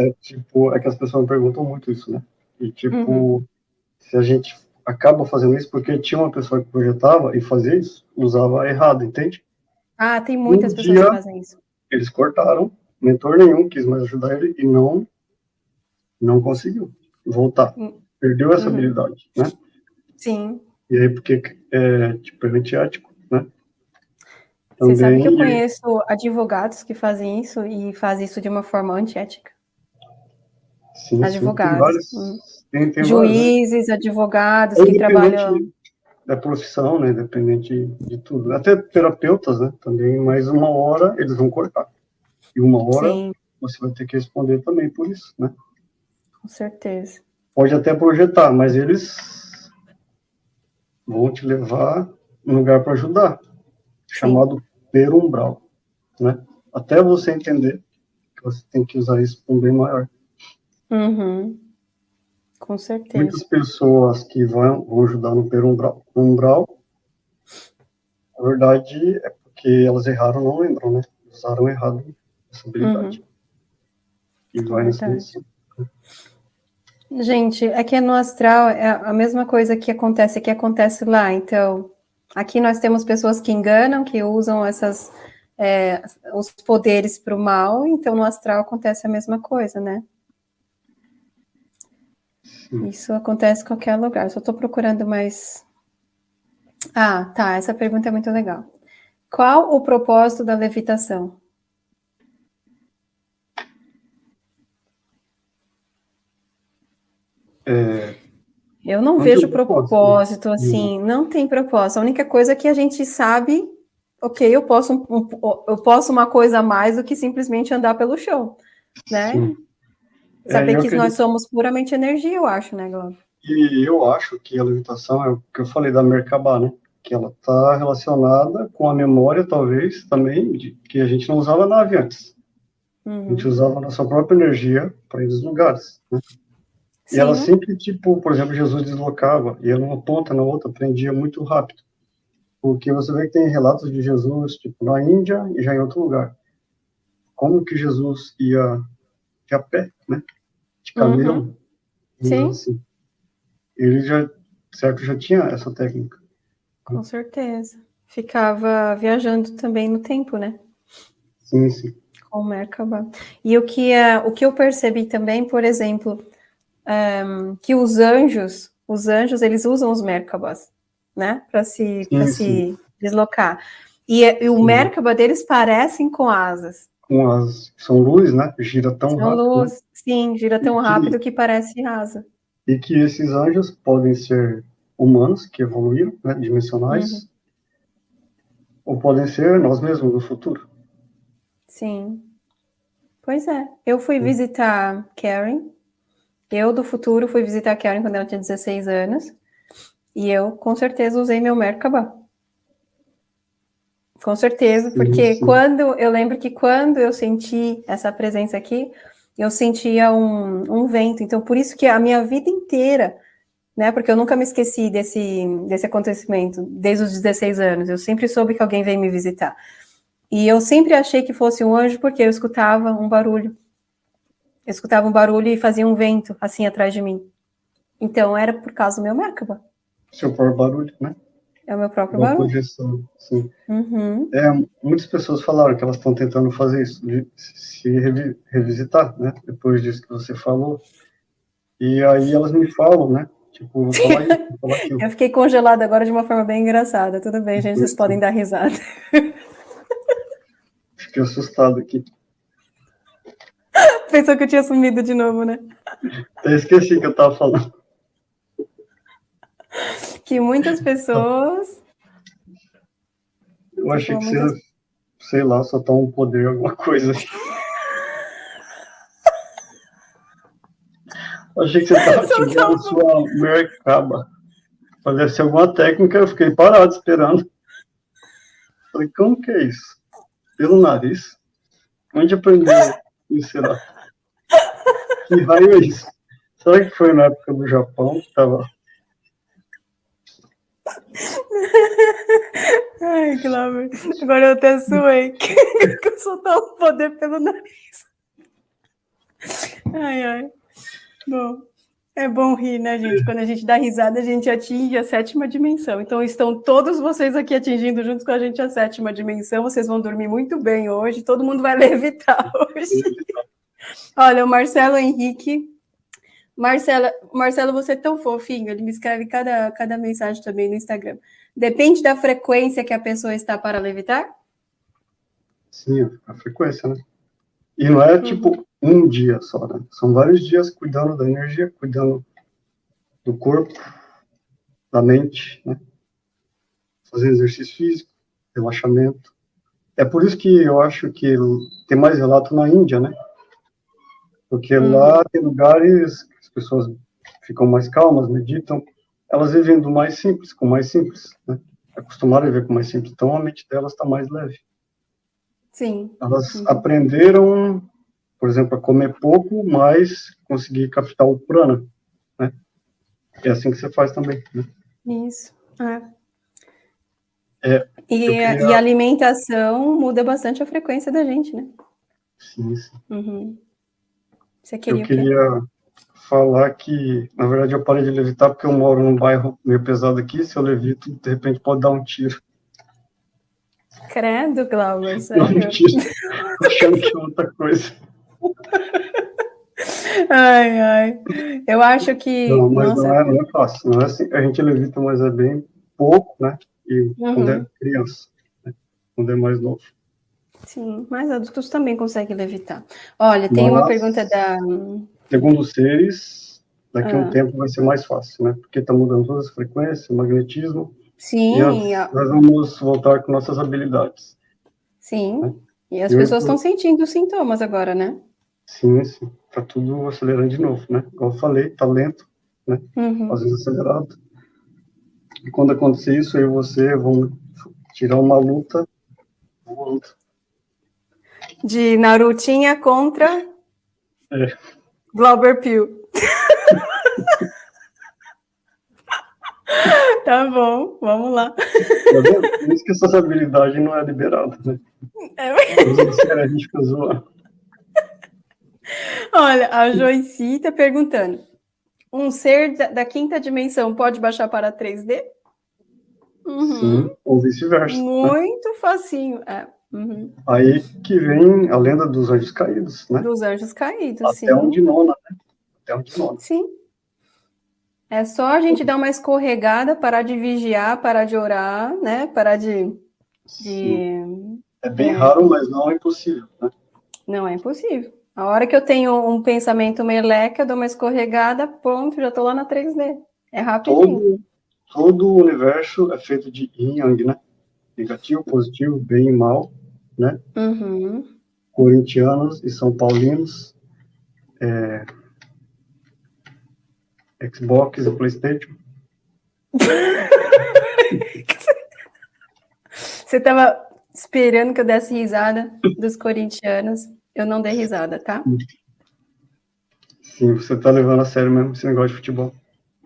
É, tipo, é que as pessoas me perguntam muito isso, né? E tipo, uhum. se a gente acaba fazendo isso porque tinha uma pessoa que projetava e fazia isso, usava errado, entende? Ah, tem muitas um pessoas dia, que fazem isso. Eles cortaram, mentor nenhum quis mais ajudar ele e não não conseguiu voltar. Hum. Perdeu essa uhum. habilidade, né? Sim. E aí, porque é tipo, é antiético, né? Também, Você sabe que eu conheço advogados que fazem isso e fazem isso de uma forma antiética? Sim, advogados. Sim, hum. Tem, tem Juízes, vários, né? advogados que trabalham. Da profissão, né? Independente de tudo. Até terapeutas, né? Também, mais uma hora eles vão cortar. E uma hora Sim. você vai ter que responder também por isso, né? Com certeza. Pode até projetar, mas eles vão te levar um lugar para ajudar, Sim. chamado perumbral, né? Até você entender que você tem que usar isso para um bem maior. Uhum. Com certeza. Muitas pessoas que vão, vão ajudar no perumbral, umbral, na verdade é porque elas erraram, não lembram, né? Usaram errado essa habilidade. Uhum. E vai nesse Gente, aqui no astral é a mesma coisa que acontece que acontece lá. Então, aqui nós temos pessoas que enganam, que usam essas é, os poderes para o mal. Então, no astral acontece a mesma coisa, né? Isso acontece em qualquer lugar. Só estou procurando mais. Ah, tá. Essa pergunta é muito legal. Qual o propósito da levitação? É... Eu não, não vejo propósito, propósito assim, não tem propósito. A única coisa é que a gente sabe, ok, eu posso, eu posso uma coisa a mais do que simplesmente andar pelo chão, né? Sim. Saber é, que nós somos puramente energia, eu acho, né, Glauber? E eu acho que a levitação é o que eu falei da Merkabah, né? Que ela está relacionada com a memória, talvez, também, de que a gente não usava nave antes. Uhum. A gente usava a nossa própria energia para ir nos lugares, né? E ela sempre, tipo, por exemplo, Jesus deslocava, ia numa ponta, na outra, aprendia muito rápido. Porque você vê que tem relatos de Jesus, tipo, na Índia e já em outro lugar. Como que Jesus ia de a pé, né? De camelo. Uhum. Sim. Assim. Ele já, certo, já tinha essa técnica. Com certeza. Ficava viajando também no tempo, né? Sim, sim. Com Merkabah. E o que, é, o que eu percebi também, por exemplo, um, que os anjos, os anjos, eles usam os Merkabahs, né? Para se, sim, se deslocar. E, e o sim. Merkabah deles parecem com asas são luz, né? Gira tão são rápido. Luz, né? sim, gira tão rápido que, que parece asa. E que esses anjos podem ser humanos que evoluíram, né, dimensionais, uhum. ou podem ser nós mesmos no futuro. Sim. Pois é. Eu fui visitar Karen. Eu do futuro fui visitar Karen quando ela tinha 16 anos. E eu com certeza usei meu Merkabah. Com certeza, porque sim. quando eu lembro que quando eu senti essa presença aqui, eu sentia um, um, vento. Então, por isso que a minha vida inteira, né? Porque eu nunca me esqueci desse, desse acontecimento, desde os 16 anos. Eu sempre soube que alguém veio me visitar. E eu sempre achei que fosse um anjo, porque eu escutava um barulho. Eu escutava um barulho e fazia um vento assim atrás de mim. Então, era por causa do meu Merkaba. Seu próprio barulho, né? É o meu próprio Uma barulho. projeção, sim. Uhum. É, muitas pessoas falaram que elas estão tentando fazer isso, de se revi revisitar, né? Depois disso que você falou. E aí elas me falam, né? Tipo, vou falar isso, vou falar aquilo. Eu fiquei congelada agora de uma forma bem engraçada. Tudo bem, gente, vocês podem dar risada. Fiquei assustado aqui. Pensou que eu tinha sumido de novo, né? Eu esqueci que eu tava falando que muitas pessoas. Eu achei que muitas... você, sei lá, só tá um poder, alguma coisa. Eu achei que você estava tirando sua mercaba. Deve ser alguma técnica, eu fiquei parado esperando. Falei, como que é isso? Pelo nariz? Onde aprendeu isso? Será? Que raio é isso? Será que foi na época do Japão que tava Ai, Glauber, agora eu até suei. que eu soltar o poder pelo nariz. Ai, ai. Bom, é bom rir, né, gente? Quando a gente dá risada, a gente atinge a sétima dimensão. Então, estão todos vocês aqui atingindo junto com a gente a sétima dimensão. Vocês vão dormir muito bem hoje. Todo mundo vai levitar hoje. Olha, o Marcelo Henrique Marcela, Marcelo, você é tão fofinho, ele me escreve cada, cada mensagem também no Instagram. Depende da frequência que a pessoa está para levitar? Sim, a frequência, né? E não é tipo um dia só, né? São vários dias cuidando da energia, cuidando do corpo, da mente, né? Fazer exercício físico, relaxamento. É por isso que eu acho que tem mais relato na Índia, né? Porque uhum. lá tem lugares pessoas ficam mais calmas, meditam, elas vivem do mais simples, com mais simples, né? Acostumaram a viver com mais simples, então a mente delas está mais leve. Sim. Elas uhum. aprenderam, por exemplo, a comer pouco, mas conseguir captar o prana, né? É assim que você faz também, né? Isso, é. É, e, queria... e, a alimentação muda bastante a frequência da gente, né? Sim, sim. Uhum. Você queria eu queria falar que, na verdade, eu parei de levitar porque eu moro num bairro meio pesado aqui. Se eu levito, de repente pode dar um tiro. Credo, Glauber, sério? Não, mentira. Achando que é outra coisa. Ai, ai. Eu acho que. Não, mas Nossa. não, é, não é fácil. Não é assim, a gente levita, mas é bem pouco, né? E uhum. quando é criança, né? quando é mais novo. Sim, mas adultos também conseguem levitar. Olha, tem mas, uma pergunta da. Segundo os seres, daqui a ah. um tempo vai ser mais fácil, né? Porque está mudando todas as frequências, o magnetismo. Sim. E as, nós vamos voltar com nossas habilidades. Sim. Né? E as e pessoas estão sentindo os sintomas agora, né? Sim, sim. Tá tudo acelerando de novo, né? Como eu falei, tá lento, né? Uhum. Às vezes acelerado. E quando acontecer isso, eu e você vão tirar uma luta voando. De Narutinha contra é. Glauber Pio. tá bom, vamos lá. Tá Por isso que essas habilidades não é liberada, né? É. A gente fica zoando. Olha, a Joyce está perguntando: um ser da, da, quinta dimensão pode baixar para 3D? Uhum. Sim, ou vice-versa. Né? Muito né? facinho. É. Uhum. Aí que vem a lenda dos anjos caídos, né? Dos anjos caídos, Até sim. Até um de nona, né? Até um de nona. Sim. É só a gente dar uma escorregada, parar de vigiar, parar de orar, né? Parar de. de... É bem é. raro, mas não é impossível, né? Não é impossível. A hora que eu tenho um pensamento meleca, eu dou uma escorregada, pronto, já estou lá na 3D. É rapidinho. Todo, todo o universo é feito de yin yang, né? Negativo, positivo, bem e mal, né? Uhum. Corintianos e São Paulinos, é... Xbox e Playstation. Você estava esperando que eu desse risada dos corintianos. Eu não dei risada, tá? Sim, você tá levando a sério mesmo esse negócio de futebol.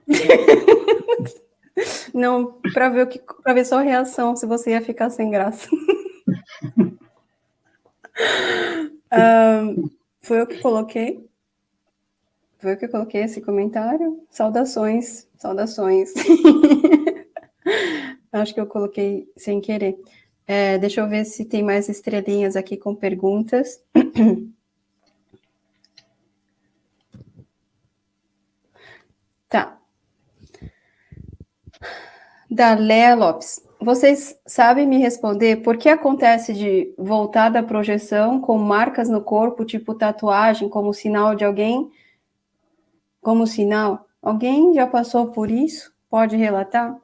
não, para ver o que, para ver sua reação, se você ia ficar sem graça. um, foi eu que coloquei. Foi eu que coloquei esse comentário. Saudações, saudações. Acho que eu coloquei sem querer. É, deixa eu ver se tem mais estrelinhas aqui com perguntas. Tá. Da Léa Lopes. Vocês sabem me responder por que acontece de voltar da projeção com marcas no corpo, tipo tatuagem, como sinal de alguém? Como sinal? Alguém já passou por isso? Pode relatar?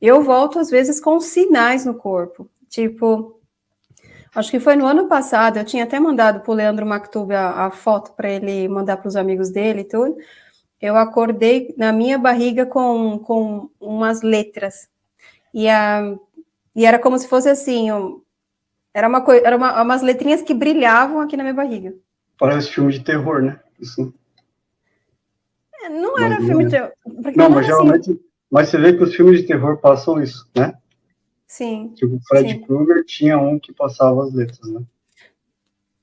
Eu volto às vezes com sinais no corpo. Tipo, acho que foi no ano passado, eu tinha até mandado para o Leandro Mactub a, a foto para ele mandar para os amigos dele e tudo. Eu acordei na minha barriga com, com umas letras. E, a, e era como se fosse assim, um, era uma coisa, era uma, umas letrinhas que brilhavam aqui na minha barriga. Parece filme de terror, né? Isso. É, não era filme de terror. Não, mas assim. geralmente. Mas você vê que os filmes de terror passam isso, né? Sim. Tipo, o Fred Krueger tinha um que passava as letras, né?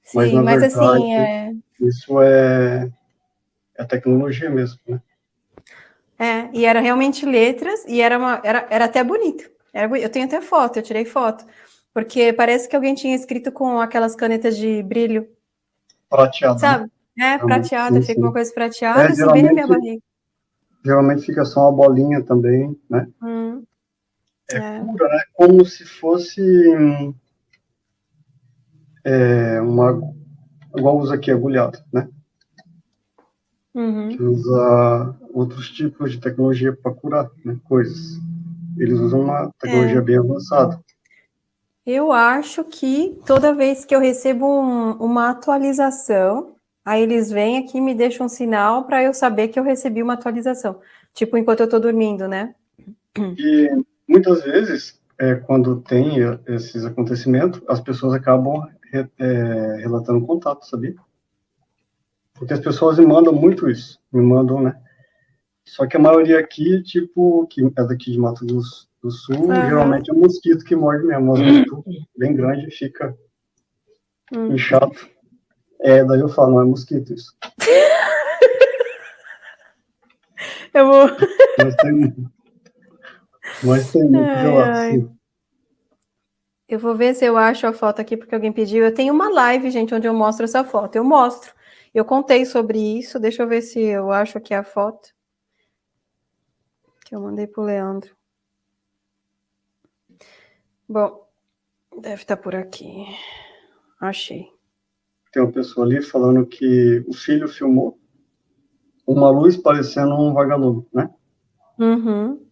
Sim, mas, mas assim, verdade, assim, é... isso é, é tecnologia mesmo, né? É, e era realmente letras, e era, uma, era, era até bonito. Era, eu tenho até foto, eu tirei foto. Porque parece que alguém tinha escrito com aquelas canetas de brilho. Prateado. Né? Sabe? É, prateada, fica uma coisa prateada, é, assim, bem na minha barriga. Geralmente fica só uma bolinha também, né? Hum. É, é. Cura, né? Como se fosse é, uma igual usa aqui agulhado, né? Uhum. Que usa outros tipos de tecnologia para curar né, coisas. Eles usam uma tecnologia é. bem avançada. Eu acho que toda vez que eu recebo um, uma atualização, Aí eles vêm aqui e me deixam um sinal para eu saber que eu recebi uma atualização. Tipo, enquanto eu estou dormindo, né? E muitas vezes, é, quando tem esses acontecimentos, as pessoas acabam é, relatando contato, sabia? Porque as pessoas me mandam muito isso, me mandam, né? Só que a maioria aqui, tipo, que é daqui de Mato Grosso do Sul, uhum. geralmente é um mosquito que morde mesmo, um mosquito bem grande fica uhum. inchado. É, daí eu falo, não é mosquito isso. eu vou... Mas tem, mas tem muito ai, Eu vou ver se eu acho a foto aqui, porque alguém pediu. Eu tenho uma live, gente, onde eu mostro essa foto. Eu mostro. Eu contei sobre isso. Deixa eu ver se eu acho aqui a foto. Que eu mandei pro Leandro. Bom, deve estar por aqui. Achei. Tem uma pessoa ali falando que o filho filmou uma luz parecendo um vagalume, né? Uhum.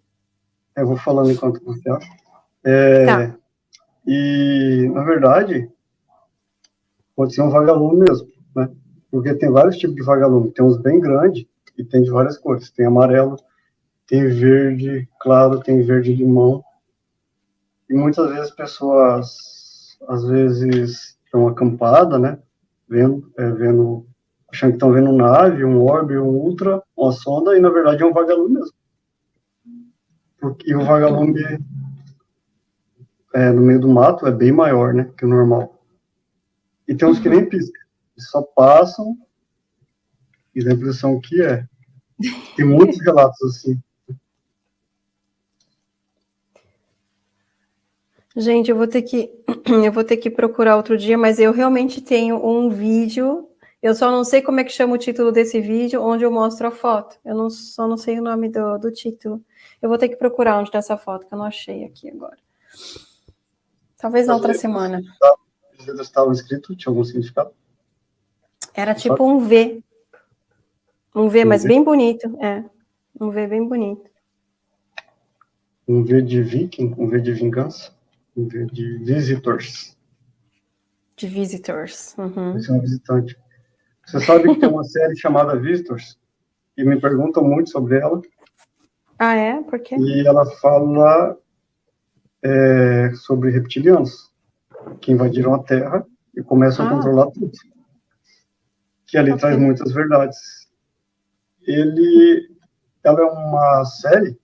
Eu vou falando enquanto você acha. É, tá. E, na verdade, pode ser um vagalume mesmo, né? Porque tem vários tipos de vagalume. Tem uns bem grandes e tem de várias cores. Tem amarelo, tem verde claro, tem verde limão. E muitas vezes pessoas, às vezes, estão acampadas, né? Vendo, é, vendo, achando que estão vendo um nave, um orbe, um ultra, uma sonda, e na verdade é um vagalume mesmo. Porque o vagalume é, no meio do mato é bem maior, né, que o normal. E tem uns que nem piscam, só passam e dá a impressão que é. Tem muitos relatos assim. Gente, eu vou ter que eu vou ter que procurar outro dia, mas eu realmente tenho um vídeo. Eu só não sei como é que chama o título desse vídeo, onde eu mostro a foto. Eu não, só não sei o nome do, do título. Eu vou ter que procurar onde está essa foto, que eu não achei aqui agora. Talvez na outra semana. Os dedos estavam escritos, tinha algum significado? Era tipo um V. Um V, um mas v? bem bonito, é. Um V bem bonito. Um V de viking, um V de vingança, V de visitors. De visitors. Uhum. Esse é um visitante. Você sabe que tem uma série chamada Visitors? E me perguntam muito sobre ela. Ah, é? Por quê? E ela fala é, sobre reptilianos que invadiram a Terra e começam ah. a controlar tudo. Que ali okay. traz muitas verdades. Ele, ela é uma série,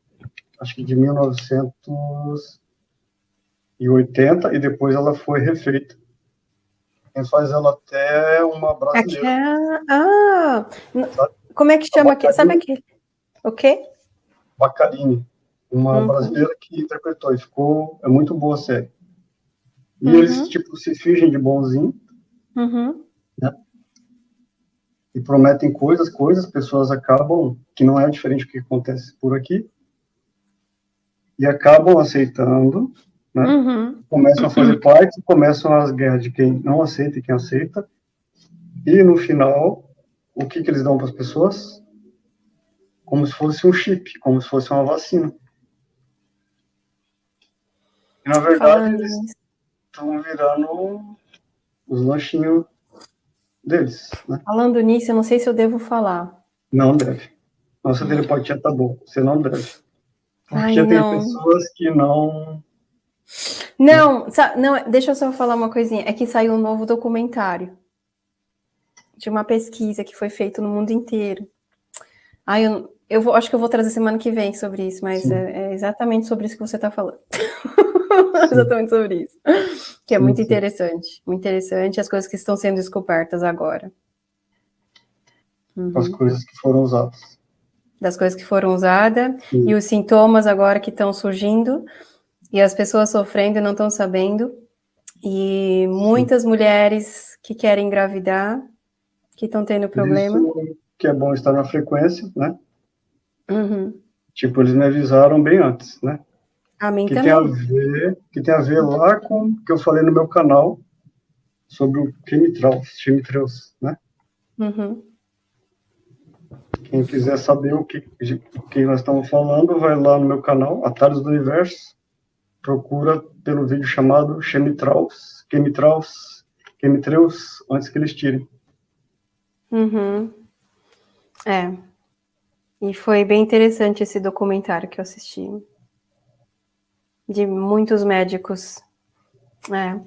acho que de 1980 e depois ela foi refeita. Quem faz ela até uma brasileira. É... Ah, como é que chama aqui? Sabe aquele? O quê? Baccarini, uma uhum. brasileira que interpretou, e ficou, é muito boa a série. E uhum. eles, tipo, se fingem de bonzinho, uhum. né? E prometem coisas, coisas, pessoas acabam, que não é diferente do que acontece por aqui, e acabam aceitando, né? Uhum. Começam a fazer parte, começam as guerras de quem não aceita e quem aceita, e no final, o que, que eles dão para as pessoas? como se fosse um chip, como se fosse uma vacina. E, na verdade, Falando eles estão virando os lanchinhos deles. Né? Falando nisso, eu não sei se eu devo falar. Não deve. Nossa telepatia tá bom. Você não deve. Porque Ai, tem não. pessoas que não. Não, não, deixa eu só falar uma coisinha. É que saiu um novo documentário de uma pesquisa que foi feita no mundo inteiro. Ai, eu, eu vou, acho que eu vou trazer semana que vem sobre isso, mas é, é, exatamente sobre isso que você está falando. exatamente sobre isso. Que é muito interessante. Muito interessante as coisas que estão sendo descobertas agora. Uhum. As coisas que foram usadas. Das coisas que foram usadas e os sintomas agora que estão surgindo e as pessoas sofrendo não estão sabendo. E muitas mulheres que querem engravidar, que estão tendo problema. Isso que é bom estar na frequência, né? Uhum. Tipo, eles me avisaram bem antes, né? A mim que também. Tem a ver, que tem a ver lá com o que eu falei no meu canal sobre o chemitrails, chemitrails, né? Uhum. Quem quiser saber o que, o que nós estamos falando, vai lá no meu canal, Atalhos do Universo, procura pelo vídeo chamado chemitrails, chemitrails, chemitrails, antes que eles tirem. Uhum. É. E foi bem interessante esse documentário que eu assisti. De muitos médicos. É.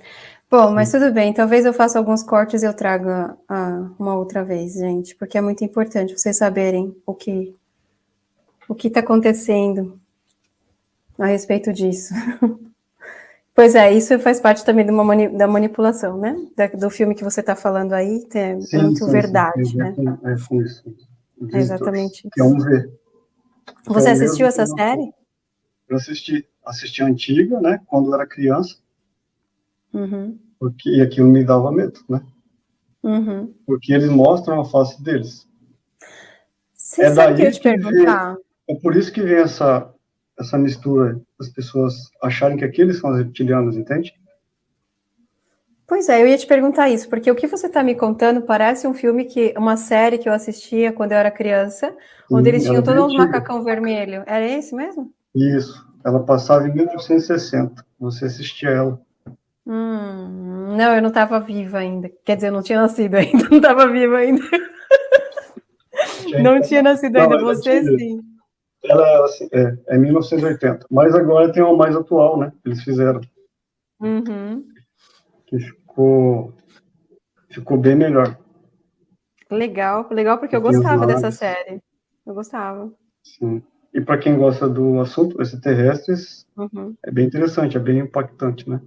Bom, mas tudo bem. Talvez eu faça alguns cortes e eu traga ah, uma outra vez, gente, porque é muito importante vocês saberem o que o que está acontecendo a respeito disso. Pois é, isso faz parte também mani da manipulação, né? Da, do filme que você está falando aí, é sim, muito sim, verdade, sim, né? É, com isso. É exatamente isso. Vamos ver. Você então, assistiu essa série? Eu assisti. Assisti a antiga, né? Quando eu era criança. Uhum. Porque e aquilo me dava medo, né? Uhum. Porque eles mostram a face deles. Você é daí que eu te perguntar. Vem, é por isso que vem essa essa mistura, as pessoas acharem que aqueles são os reptilianos, entende? Pois é, eu ia te perguntar isso, porque o que você está me contando parece um filme que, uma série que eu assistia quando eu era criança, onde eles tinham todos uns macacão vermelho. Era esse mesmo? Isso, ela passava em 1960, você assistia ela. Hum, não, eu não estava viva ainda. Quer dizer, eu não tinha nascido ainda, não estava viva ainda. não tinha nascido ainda, não, você sim. Ela assim, é, é 1980. Mas agora tem uma mais atual, né? Eles fizeram. Uhum. Que ficou, ficou bem melhor. Legal, legal porque eu gostava dessa série. Eu gostava. Sim. E para quem gosta do assunto extraterrestres, uhum. é bem interessante, é bem impactante, né?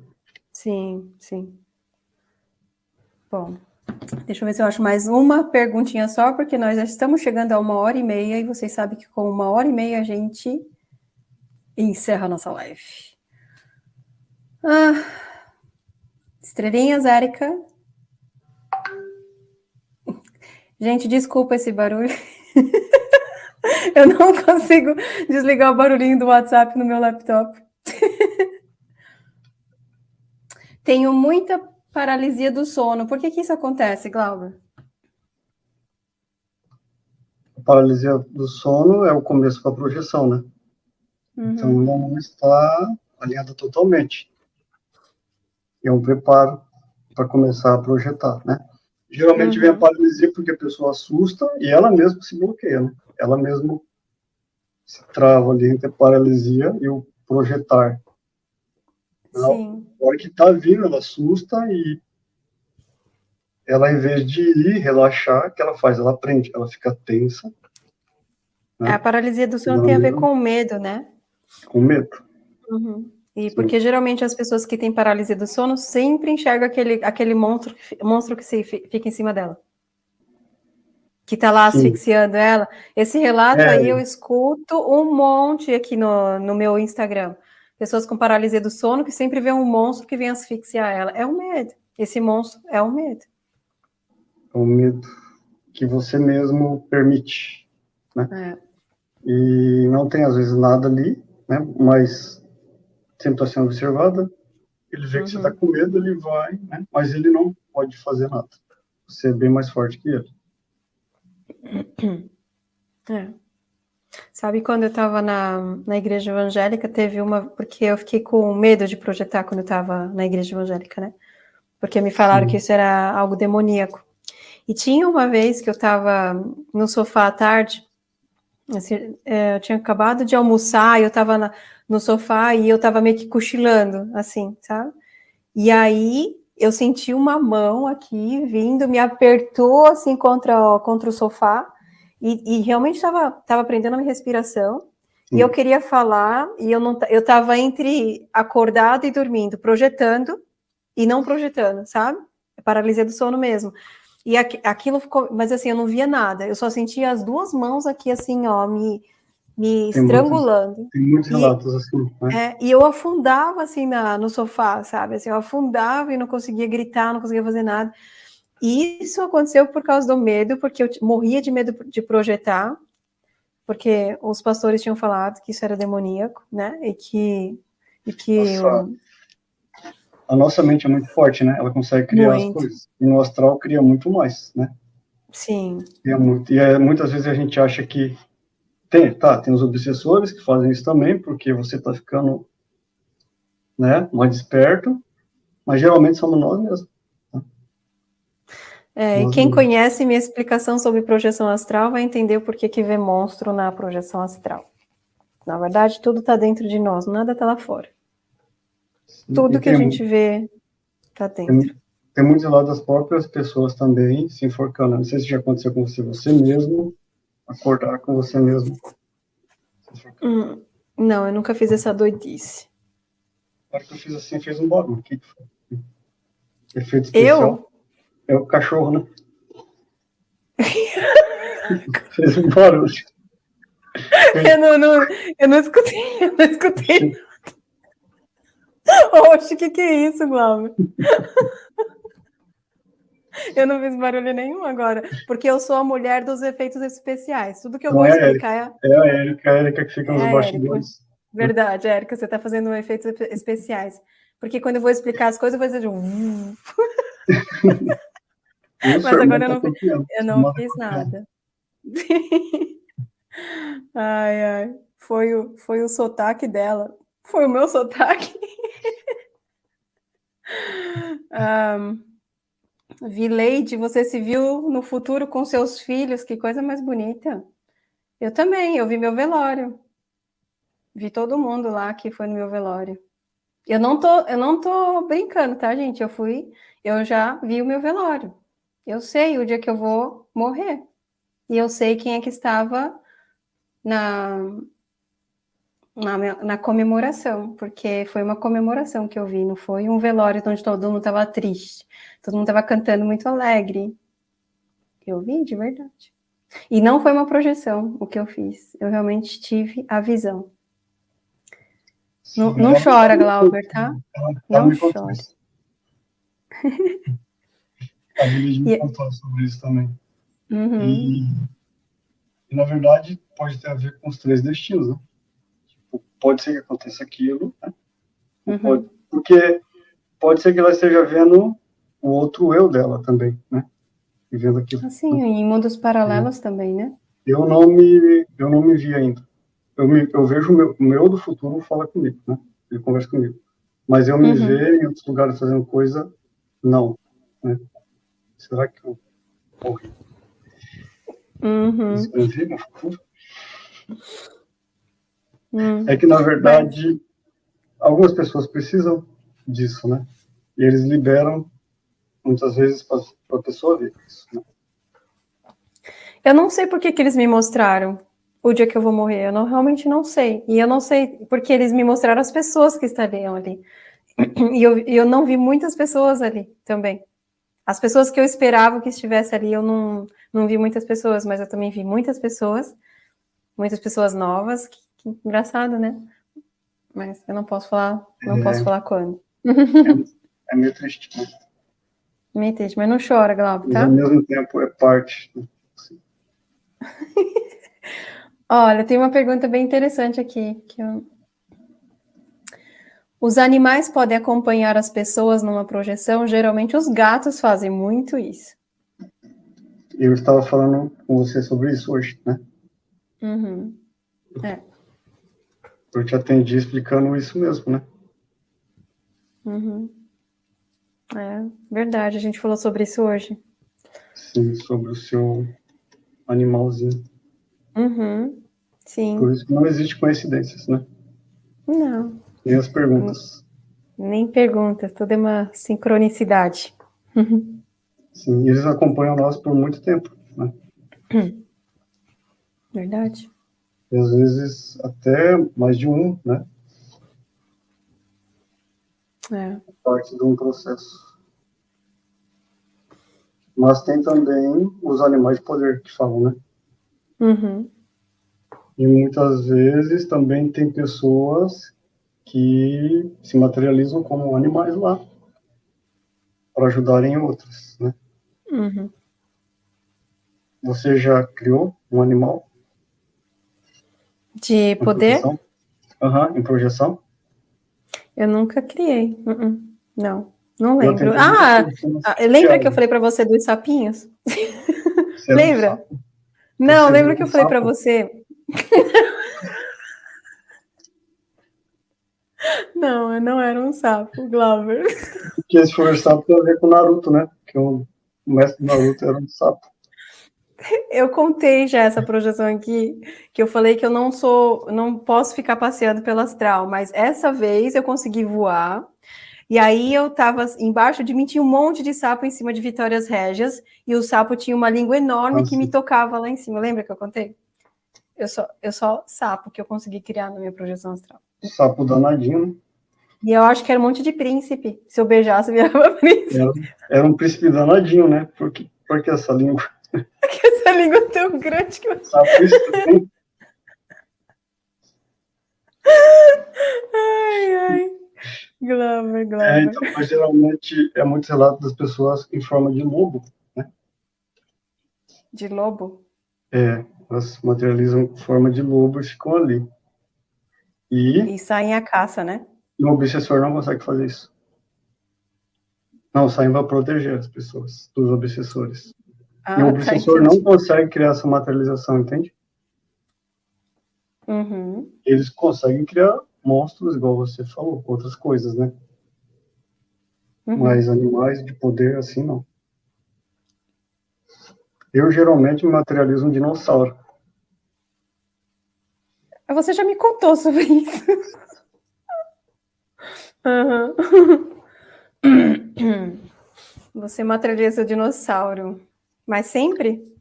Sim, sim. Bom, Deixa eu ver se eu acho mais uma perguntinha só, porque nós já estamos chegando a uma hora e meia, e vocês sabem que com uma hora e meia a gente encerra a nossa live. Ah, estrelinhas, Érica. Gente, desculpa esse barulho. eu não consigo desligar o barulhinho do WhatsApp no meu laptop. Tenho muita Paralisia do sono. Por que, que isso acontece, Glauber? A paralisia do sono é o começo da projeção, né? Uhum. Então, não está alinhada totalmente. É um preparo para começar a projetar, né? Geralmente uhum. vem a uhum. paralisia porque a pessoa assusta e ela mesma se bloqueia, né? Ela mesma se trava ali entre a paralisia e o projetar. Sim. A hora que tá vindo, ela assusta e ela, em vez de ir relaxar, o que ela faz? Ela prende, ela fica tensa. Né? A paralisia do sono tem a ver com medo, né? Com medo. Uhum. E Sim. porque geralmente as pessoas que têm paralisia do sono sempre enxergam aquele, aquele monstro, monstro que se, fica em cima dela. Que tá lá Sim. asfixiando ela. Esse relato é. aí eu escuto um monte aqui no, no meu Instagram pessoas com paralisia do sono que sempre vê um monstro que vem asfixiar ela. É o medo. Esse monstro é o medo. É o medo que você mesmo permite, né? É. E não tem às vezes nada ali, né? Mas sempre está sendo observada. Ele vê uhum. que você está com medo, ele vai, né? Mas ele não pode fazer nada. Você é bem mais forte que ele. É. Sabe, quando eu estava na, na igreja evangélica, teve uma. Porque eu fiquei com medo de projetar quando eu estava na igreja evangélica, né? Porque me falaram que isso era algo demoníaco. E tinha uma vez que eu estava no sofá à tarde, assim, é, eu tinha acabado de almoçar, e eu estava no sofá e eu estava meio que cochilando, assim, sabe? E aí eu senti uma mão aqui vindo, me apertou assim contra, contra o sofá e, e realmente estava tava aprendendo a minha respiração. Sim. E eu queria falar, e eu não eu estava entre acordado e dormindo, projetando e não projetando, sabe? Paralisia do sono mesmo. E aqu, aquilo ficou, mas assim, eu não via nada, eu só sentia as duas mãos aqui, assim, ó, me, me tem estrangulando. Muitos, tem muitos relatos e, assim. Né? É, e eu afundava, assim, na, no sofá, sabe? Assim, eu afundava e não conseguia gritar, não conseguia fazer nada. E isso aconteceu por causa do medo, porque eu morria de medo de projetar, porque os pastores tinham falado que isso era demoníaco, né? E que. E que nossa, A nossa mente é muito forte, né? Ela consegue criar muito. as coisas. E no astral cria muito mais, né? Sim. E, é muito, e é, muitas vezes a gente acha que. Tem, tá, tem os obsessores que fazem isso também, porque você está ficando né, mais desperto, mas geralmente somos nós mesmos. É, e quem conhece minha explicação sobre projeção astral vai entender o porquê que vê monstro na projeção astral. Na verdade, tudo está dentro de nós, nada está lá fora. Tudo que a gente vê está dentro. Tem, tem muitos lá das próprias pessoas também se enforcando. Não sei se já aconteceu com você, você mesmo, acordar com você mesmo. Hum, não, eu nunca fiz essa doidice. Na hora que eu fiz assim, fez um barulho. O que, que foi? Efeito especial. Eu? É o cachorro, né? fez um barulho. Eu não, não, eu não escutei, eu não escutei. Oxe, o que, que é isso, Glauber? Eu não fiz barulho nenhum agora, porque eu sou a mulher dos efeitos especiais. Tudo que eu não vou é explicar é... É a Érica, a Érica que fica nos é bastidores. Verdade, Érica, você está fazendo efeitos especiais. Porque quando eu vou explicar as coisas, eu vou dizer um... Mas agora eu não, eu não fiz nada. ai, ai. Foi o, foi o sotaque dela. Foi o meu sotaque. um, Vileide, você se viu no futuro com seus filhos, que coisa mais bonita. Eu também, eu vi meu velório. Vi todo mundo lá que foi no meu velório. Eu não tô, eu não tô brincando, tá, gente? Eu fui, eu já vi o meu velório. Eu sei o dia que eu vou morrer. E eu sei quem é que estava na, na, na, comemoração, porque foi uma comemoração que eu vi, não foi um velório onde todo mundo estava triste, todo mundo estava cantando muito alegre. Eu vi de verdade. E não foi uma projeção o que eu fiz, eu realmente tive a visão. Não, não chora, Glauber, tá? Não chora. A Lili me contou sobre isso também. Uhum. E, e, na verdade, pode ter a ver com os três destinos, né? pode ser que aconteça aquilo, né? uhum. pode, porque pode ser que ela esteja vendo o outro eu dela também, né? E vendo aquilo. Assim, em mundos paralelos é. também, né? Eu não me, eu não me vi ainda. Eu, me, eu vejo o meu, o meu do futuro fala comigo, né? Ele conversa comigo. Mas eu me uhum. ver em outros lugares fazendo coisa, não. Né? Será que eu morri? Uhum. Escrevi no futuro? Hum. É que, na verdade, algumas pessoas precisam disso, né? E eles liberam, muitas vezes, para a pessoa ver isso, né? Eu não sei por que, que eles me mostraram o dia que eu vou morrer. Eu não, realmente não sei. E eu não sei porque eles me mostraram as pessoas que estariam ali. E eu, eu não vi muitas pessoas ali também. As pessoas que eu esperava que estivesse ali, eu não, não vi muitas pessoas, mas eu também vi muitas pessoas, muitas pessoas novas, que engraçado, né? Mas eu não posso falar, não é. posso falar quando. É, é meio triste. Né? Meio triste, mas não chora, Glauco, tá? Mas ao mesmo tempo é parte. Olha, tem uma pergunta bem interessante aqui. Que eu... Os animais podem acompanhar as pessoas numa projeção? Geralmente os gatos fazem muito isso. Eu estava falando com você sobre isso hoje, né? Uhum. É. Eu te atendi explicando isso mesmo, né? Uhum. É verdade, a gente falou sobre isso hoje. Sim, sobre o seu animalzinho. Uhum. Sim. Por isso que não existe coincidências, né? Não. Nem as perguntas. Nem perguntas, tudo é uma sincronicidade. Sim, eles acompanham nós por muito tempo, né? Verdade e às vezes até mais de um, né? É. Parte de um processo. Mas tem também os animais de poder que falam, né? Uhum. E muitas vezes também tem pessoas que se materializam como animais lá para ajudarem outros, né? Uhum. Você já criou um animal? De poder? Aham, uhum, em projeção. Eu nunca criei. Uh -uh. Não, não lembro. Ah, ah lembra que eu falei para você dos sapinhos? lembra? Um não, lembra que eu falei para você? Não, eu não era um sapo, Glauber. Porque esse foi o sapo tem a ver com Naruto, né? Que eu o mestre Naruto era um sapo. Eu contei já essa projeção aqui, que eu falei que eu não sou, não posso ficar passeando pelo astral, mas essa vez eu consegui voar. E aí eu estava embaixo de mim tinha um monte de sapo em cima de Vitórias Régias, e o sapo tinha uma língua enorme Nossa. que me tocava lá em cima. Lembra que eu contei? Eu só, eu só sapo que eu consegui criar na minha projeção astral. Sapo danadinho. E eu acho que era um monte de príncipe. Se eu beijasse, virava príncipe. Era, era um príncipe danadinho, né? Porque, porque essa língua. Porque essa língua é tão grande que eu. Sapo isso Ai, ai. Glover, Glover. É, então, mas geralmente é muito relato das pessoas em forma de lobo, né? De lobo? É, elas materializam em forma de lobo e ficam ali. E, e saem a caça, né? E o obsessor não consegue fazer isso. Não, saem para proteger as pessoas dos obsessores. Ah, e o tá, obsessor tá, não consegue criar essa materialização, entende? Uhum. Eles conseguem criar monstros, igual você falou, outras coisas, né? Uhum. Mas animais de poder, assim, não. Eu geralmente materializo um dinossauro. Você já me contou sobre isso. Uhum. Você materializa o dinossauro. Mas sempre?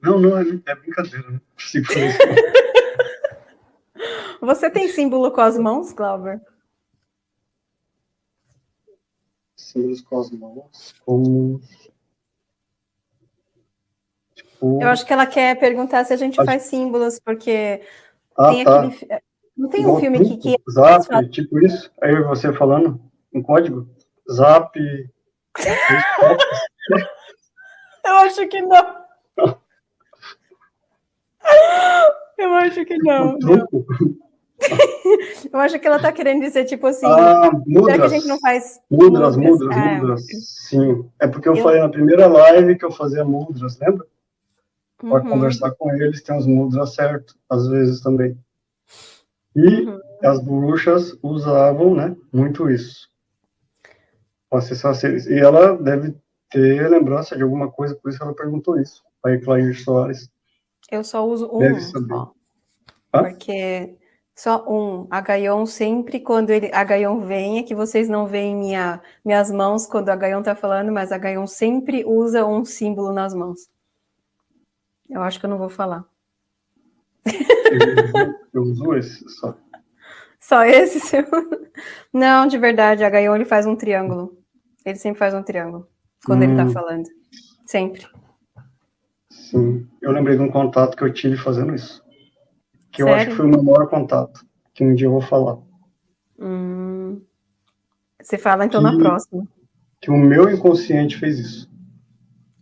Não, não, é, é brincadeira. Não consigo fazer isso. Você tem símbolo com as mãos, Glauber? Símbolos com as mãos? Como... Tipo... Eu acho que ela quer perguntar se a gente acho... faz símbolos, porque ah, tem tá. aquele não tem um filme que, que... Zap, tipo isso? Aí você falando em código? Zap... Eu acho que não. Eu acho que não. Eu acho que ela está querendo dizer, tipo assim, ah, mudras. que a gente não faz mudras, mudras, é. mudras, sim. É porque eu, eu, falei na primeira live que eu fazia mudras, lembra? Para uhum. conversar com eles, tem os mudras certo, às vezes também. E uhum. as bruxas usavam, né, muito isso. E ela deve ter lembrança de alguma coisa, por isso ela perguntou isso. Aí, Clair Soares. Eu só uso um, só. Porque só um. A Gaion sempre, quando ele, a Gaion vem, é que vocês não veem minha, minhas mãos quando a Gaion está falando, mas a Gaion sempre usa um símbolo nas mãos. Eu acho que eu não vou falar. Eu uso esse só. Só esse seu? Não, de verdade, a Gaion ele faz um triângulo. Ele sempre faz um triângulo quando hum. ele tá hum. falando. Sempre. Sim. Eu lembrei de um contato que eu tive fazendo isso. Que Sério? eu acho que foi o meu maior contato. Que um dia eu vou falar. Hum. Você fala então que, na próxima. Que o meu inconsciente fez isso.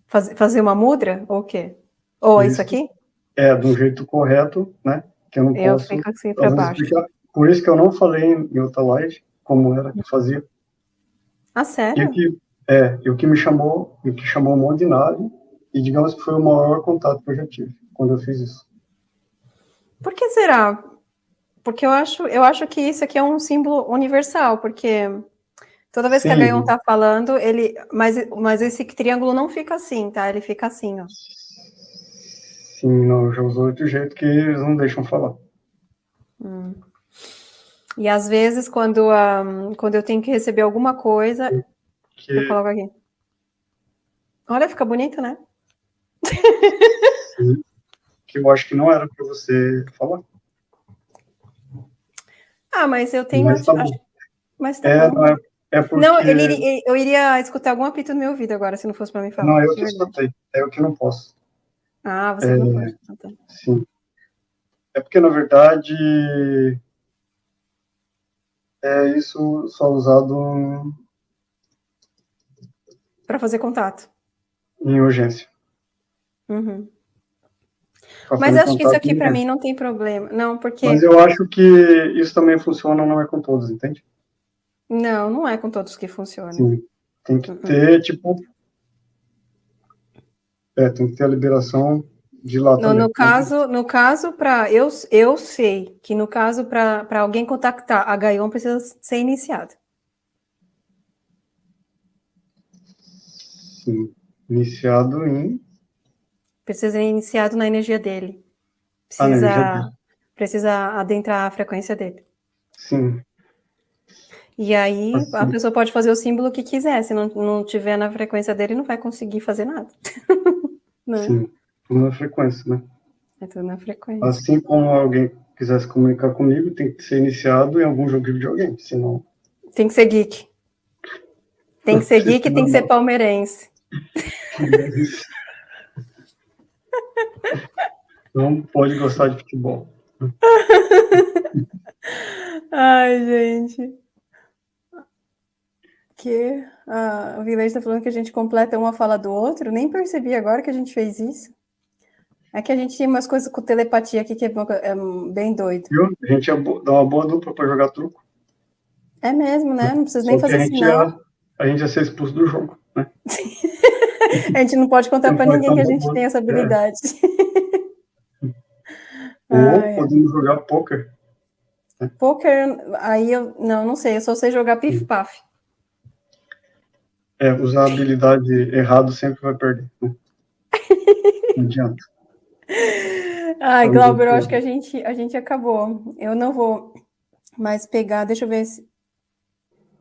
Faz, fazer uma mudra? Ou o quê? Ou isso, isso aqui? É, do jeito correto, né? Que eu não eu posso. Fico assim para baixo. Explicar. Por isso que eu não falei em outra live como era que fazia. Ah, sério? E o que, é, e o que me chamou, o que chamou um monte de nave, e digamos que foi o maior contato que eu já tive quando eu fiz isso. Por que será? Porque eu acho, eu acho que isso aqui é um símbolo universal, porque toda vez Sim. que a Gaion tá falando, ele, mas, mas esse triângulo não fica assim, tá? Ele fica assim, ó. Sim, não, já usou de jeito que eles não deixam falar. Hum. E às vezes, quando, um, quando eu tenho que receber alguma coisa, que... eu coloco aqui. Olha, fica bonito, né? Sim. Que eu acho que não era para você falar. Ah, mas eu tenho. Mas tá. Mas tá é, não, é, é porque... não ele, eu iria escutar algum apito no meu ouvido agora, se não fosse para mim falar. Não, eu que escutei. É o que não posso. Ah, você é, não pode. Tá. Sim. É porque, na verdade, é isso só usado para fazer contato em urgência. Uhum. Mas acho que isso aqui para mim não tem problema, não, porque. Mas eu acho que isso também funciona, não é com todos, entende? Não, não é com todos que funciona. Sim. Tem que uhum. ter, tipo. É, tem que ter a liberação de lá no, no caso, no caso para eu eu sei que no caso para alguém contactar a Gaion precisa ser iniciado. Sim. Iniciado em. Precisa ser iniciado na energia dele. Precisa, energia dele. precisa adentrar a frequência dele. Sim. E aí assim. a pessoa pode fazer o símbolo que quiser, se não, não tiver na frequência dele, não vai conseguir fazer nada. né? Sim, tudo na frequência, né? É tudo na frequência. Assim como alguém quiser se comunicar comigo, tem que ser iniciado em algum jogo de videogame, senão. Tem que ser geek. Tem que ser geek e tem que ser palmeirense. Não pode gostar de futebol. Ai, gente. Que a, o Vilete está falando que a gente completa uma fala do outro. Nem percebi agora que a gente fez isso. É que a gente tinha umas coisas com telepatia aqui que é, é bem doido. Viu? A gente dá uma boa dupla para jogar truco. É mesmo, né? Não precisa nem fazer a sinal. Ia, a gente ia ser expulso do jogo, né? a gente não pode contar para ninguém que a gente tem essa habilidade. É. Ou podemos jogar poker. Poker, aí eu não, não sei, eu só sei jogar pif-paf. É, usar a habilidade errado sempre vai perder. Né? Não adianta. Ai, Glauber, eu acho que a gente, a gente acabou. Eu não vou mais pegar, deixa eu ver se...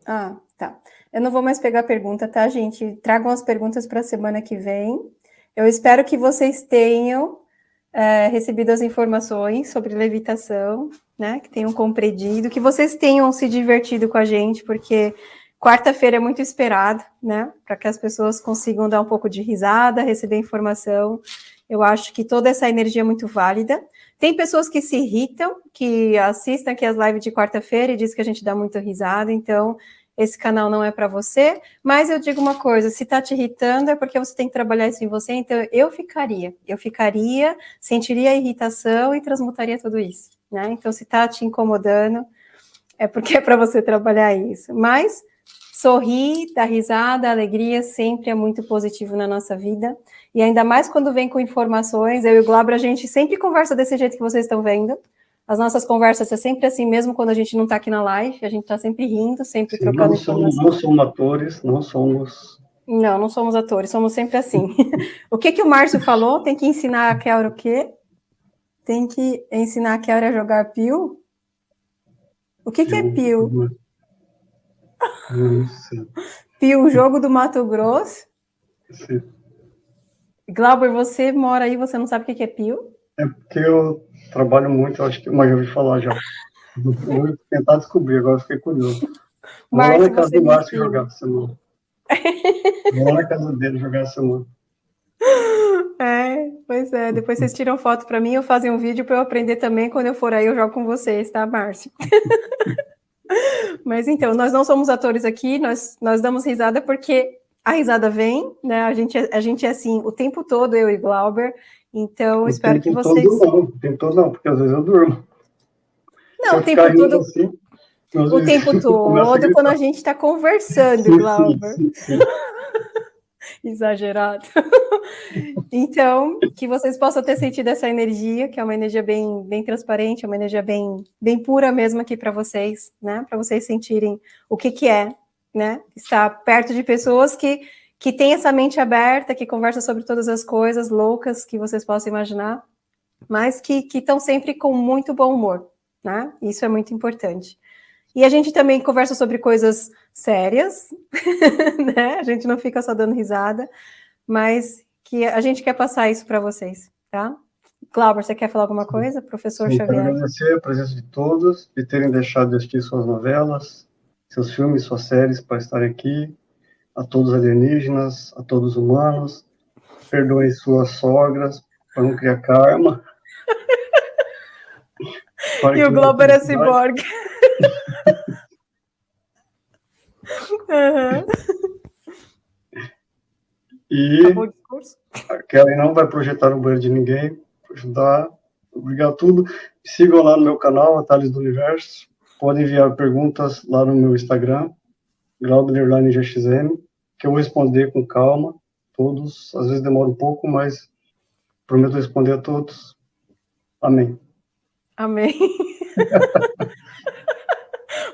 Ah, tá. Eu não vou mais pegar pergunta, tá, gente? Tragam as perguntas para a semana que vem. Eu espero que vocês tenham é, recebido as informações sobre levitação, né? Que tenham compreendido, que vocês tenham se divertido com a gente, porque quarta-feira é muito esperado, né? Para que as pessoas consigam dar um pouco de risada, receber informação. Eu acho que toda essa energia é muito válida. Tem pessoas que se irritam, que assistem aqui as lives de quarta-feira e dizem que a gente dá muita risada, então esse canal não é para você, mas eu digo uma coisa, se está te irritando é porque você tem que trabalhar isso em você, então eu ficaria, eu ficaria, sentiria a irritação e transmutaria tudo isso, né? Então se está te incomodando, é porque é para você trabalhar isso, mas sorrir, dar risada, alegria sempre é muito positivo na nossa vida, e ainda mais quando vem com informações, eu e o Glauber, a gente sempre conversa desse jeito que vocês estão vendo, as nossas conversas é sempre assim, mesmo quando a gente não está aqui na live, a gente está sempre rindo, sempre Sim, trocando não somos, não somos atores, não somos... Não, não somos atores, somos sempre assim. o que que o Márcio falou? Tem que ensinar a Kelra o quê? Tem que ensinar a Kelra a jogar pio? O que que é pio? Pio, jogo do Mato Grosso? Sim. Glauber, você mora aí, você não sabe o que é pio? É porque eu trabalho muito, acho que, mas eu ouvi falar já. Vou tentar descobrir, agora fiquei curioso. Vou lá na casa do Márcio jogar essa semana. Vou lá na casa dele jogar essa semana. É, pois é. Depois vocês tiram foto para mim ou fazem um vídeo para eu aprender também. Quando eu for aí, eu jogo com vocês, tá, Márcio? Mas então, nós não somos atores aqui, nós, nós damos risada porque a risada vem, né? A gente, a gente é assim o tempo todo, eu e Glauber. Então, espero que vocês. Todo não, o tempo todo não, porque às vezes eu durmo. Não, o tempo todo. Assim, o tempo todo, quando a gente está conversando, sim, Glauber. Sim, sim, Exagerado. então, que vocês possam ter sentido essa energia, que é uma energia bem, bem transparente, é uma energia bem, bem pura mesmo aqui para vocês, né? Para vocês sentirem o que, que é, né? Estar perto de pessoas que que tem essa mente aberta, que conversa sobre todas as coisas loucas que vocês possam imaginar, mas que estão sempre com muito bom humor, né? Isso é muito importante. E a gente também conversa sobre coisas sérias, né? A gente não fica só dando risada, mas que a gente quer passar isso para vocês, tá? Glauber, você quer falar alguma coisa? Professor Sim, Xavier. Quero agradecer a presença de todos, de terem deixado de assistir suas novelas, seus filmes, suas séries para estar aqui a todos os alienígenas, a todos os humanos, perdoem suas sogras para não criar karma. e o Globo era ciborgue. Uhum. E a Kelly não vai projetar no banheiro de ninguém, ajudar. Obrigado a tudo. Sigam lá no meu canal, Atalhos do Universo. Podem enviar perguntas lá no meu Instagram, GXM, que eu vou responder com calma, todos, às vezes demora um pouco, mas prometo responder a todos. Amém. Amém.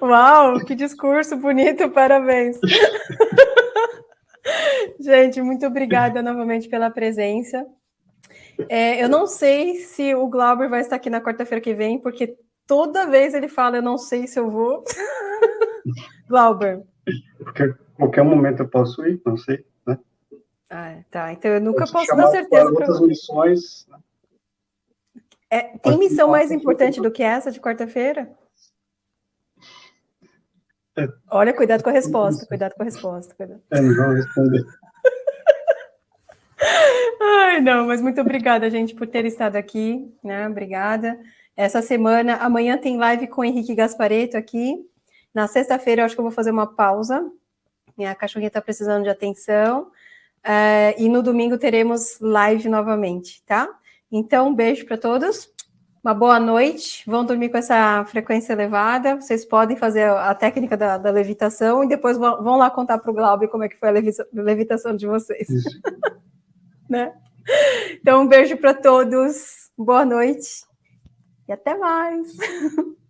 Uau, que discurso bonito, parabéns. Gente, muito obrigada novamente pela presença. É, eu não sei se o Glauber vai estar aqui na quarta-feira que vem, porque toda vez ele fala, eu não sei se eu vou. Glauber. Porque qualquer momento eu posso ir, não sei, né? Ah, tá. Então eu nunca eu posso dar certeza. Para outras missões. Né? É, tem missão mais importante do que essa de quarta-feira? Olha, cuidado com a resposta, cuidado com a resposta. Cuidado. É, não vou responder. Ai, não, mas muito obrigada, gente, por ter estado aqui, né? Obrigada. Essa semana, amanhã tem live com o Henrique Gaspareto aqui. Na sexta-feira, eu acho que eu vou fazer uma pausa. Minha cachorrinha está precisando de atenção. Uh, e no domingo teremos live novamente, tá? Então, um beijo para todos. Uma boa noite. Vão dormir com essa frequência elevada. Vocês podem fazer a técnica da, da levitação e depois vão, vão lá contar para o Glauber como é que foi a levitação de vocês. né? Então, um beijo para todos. Boa noite e até mais.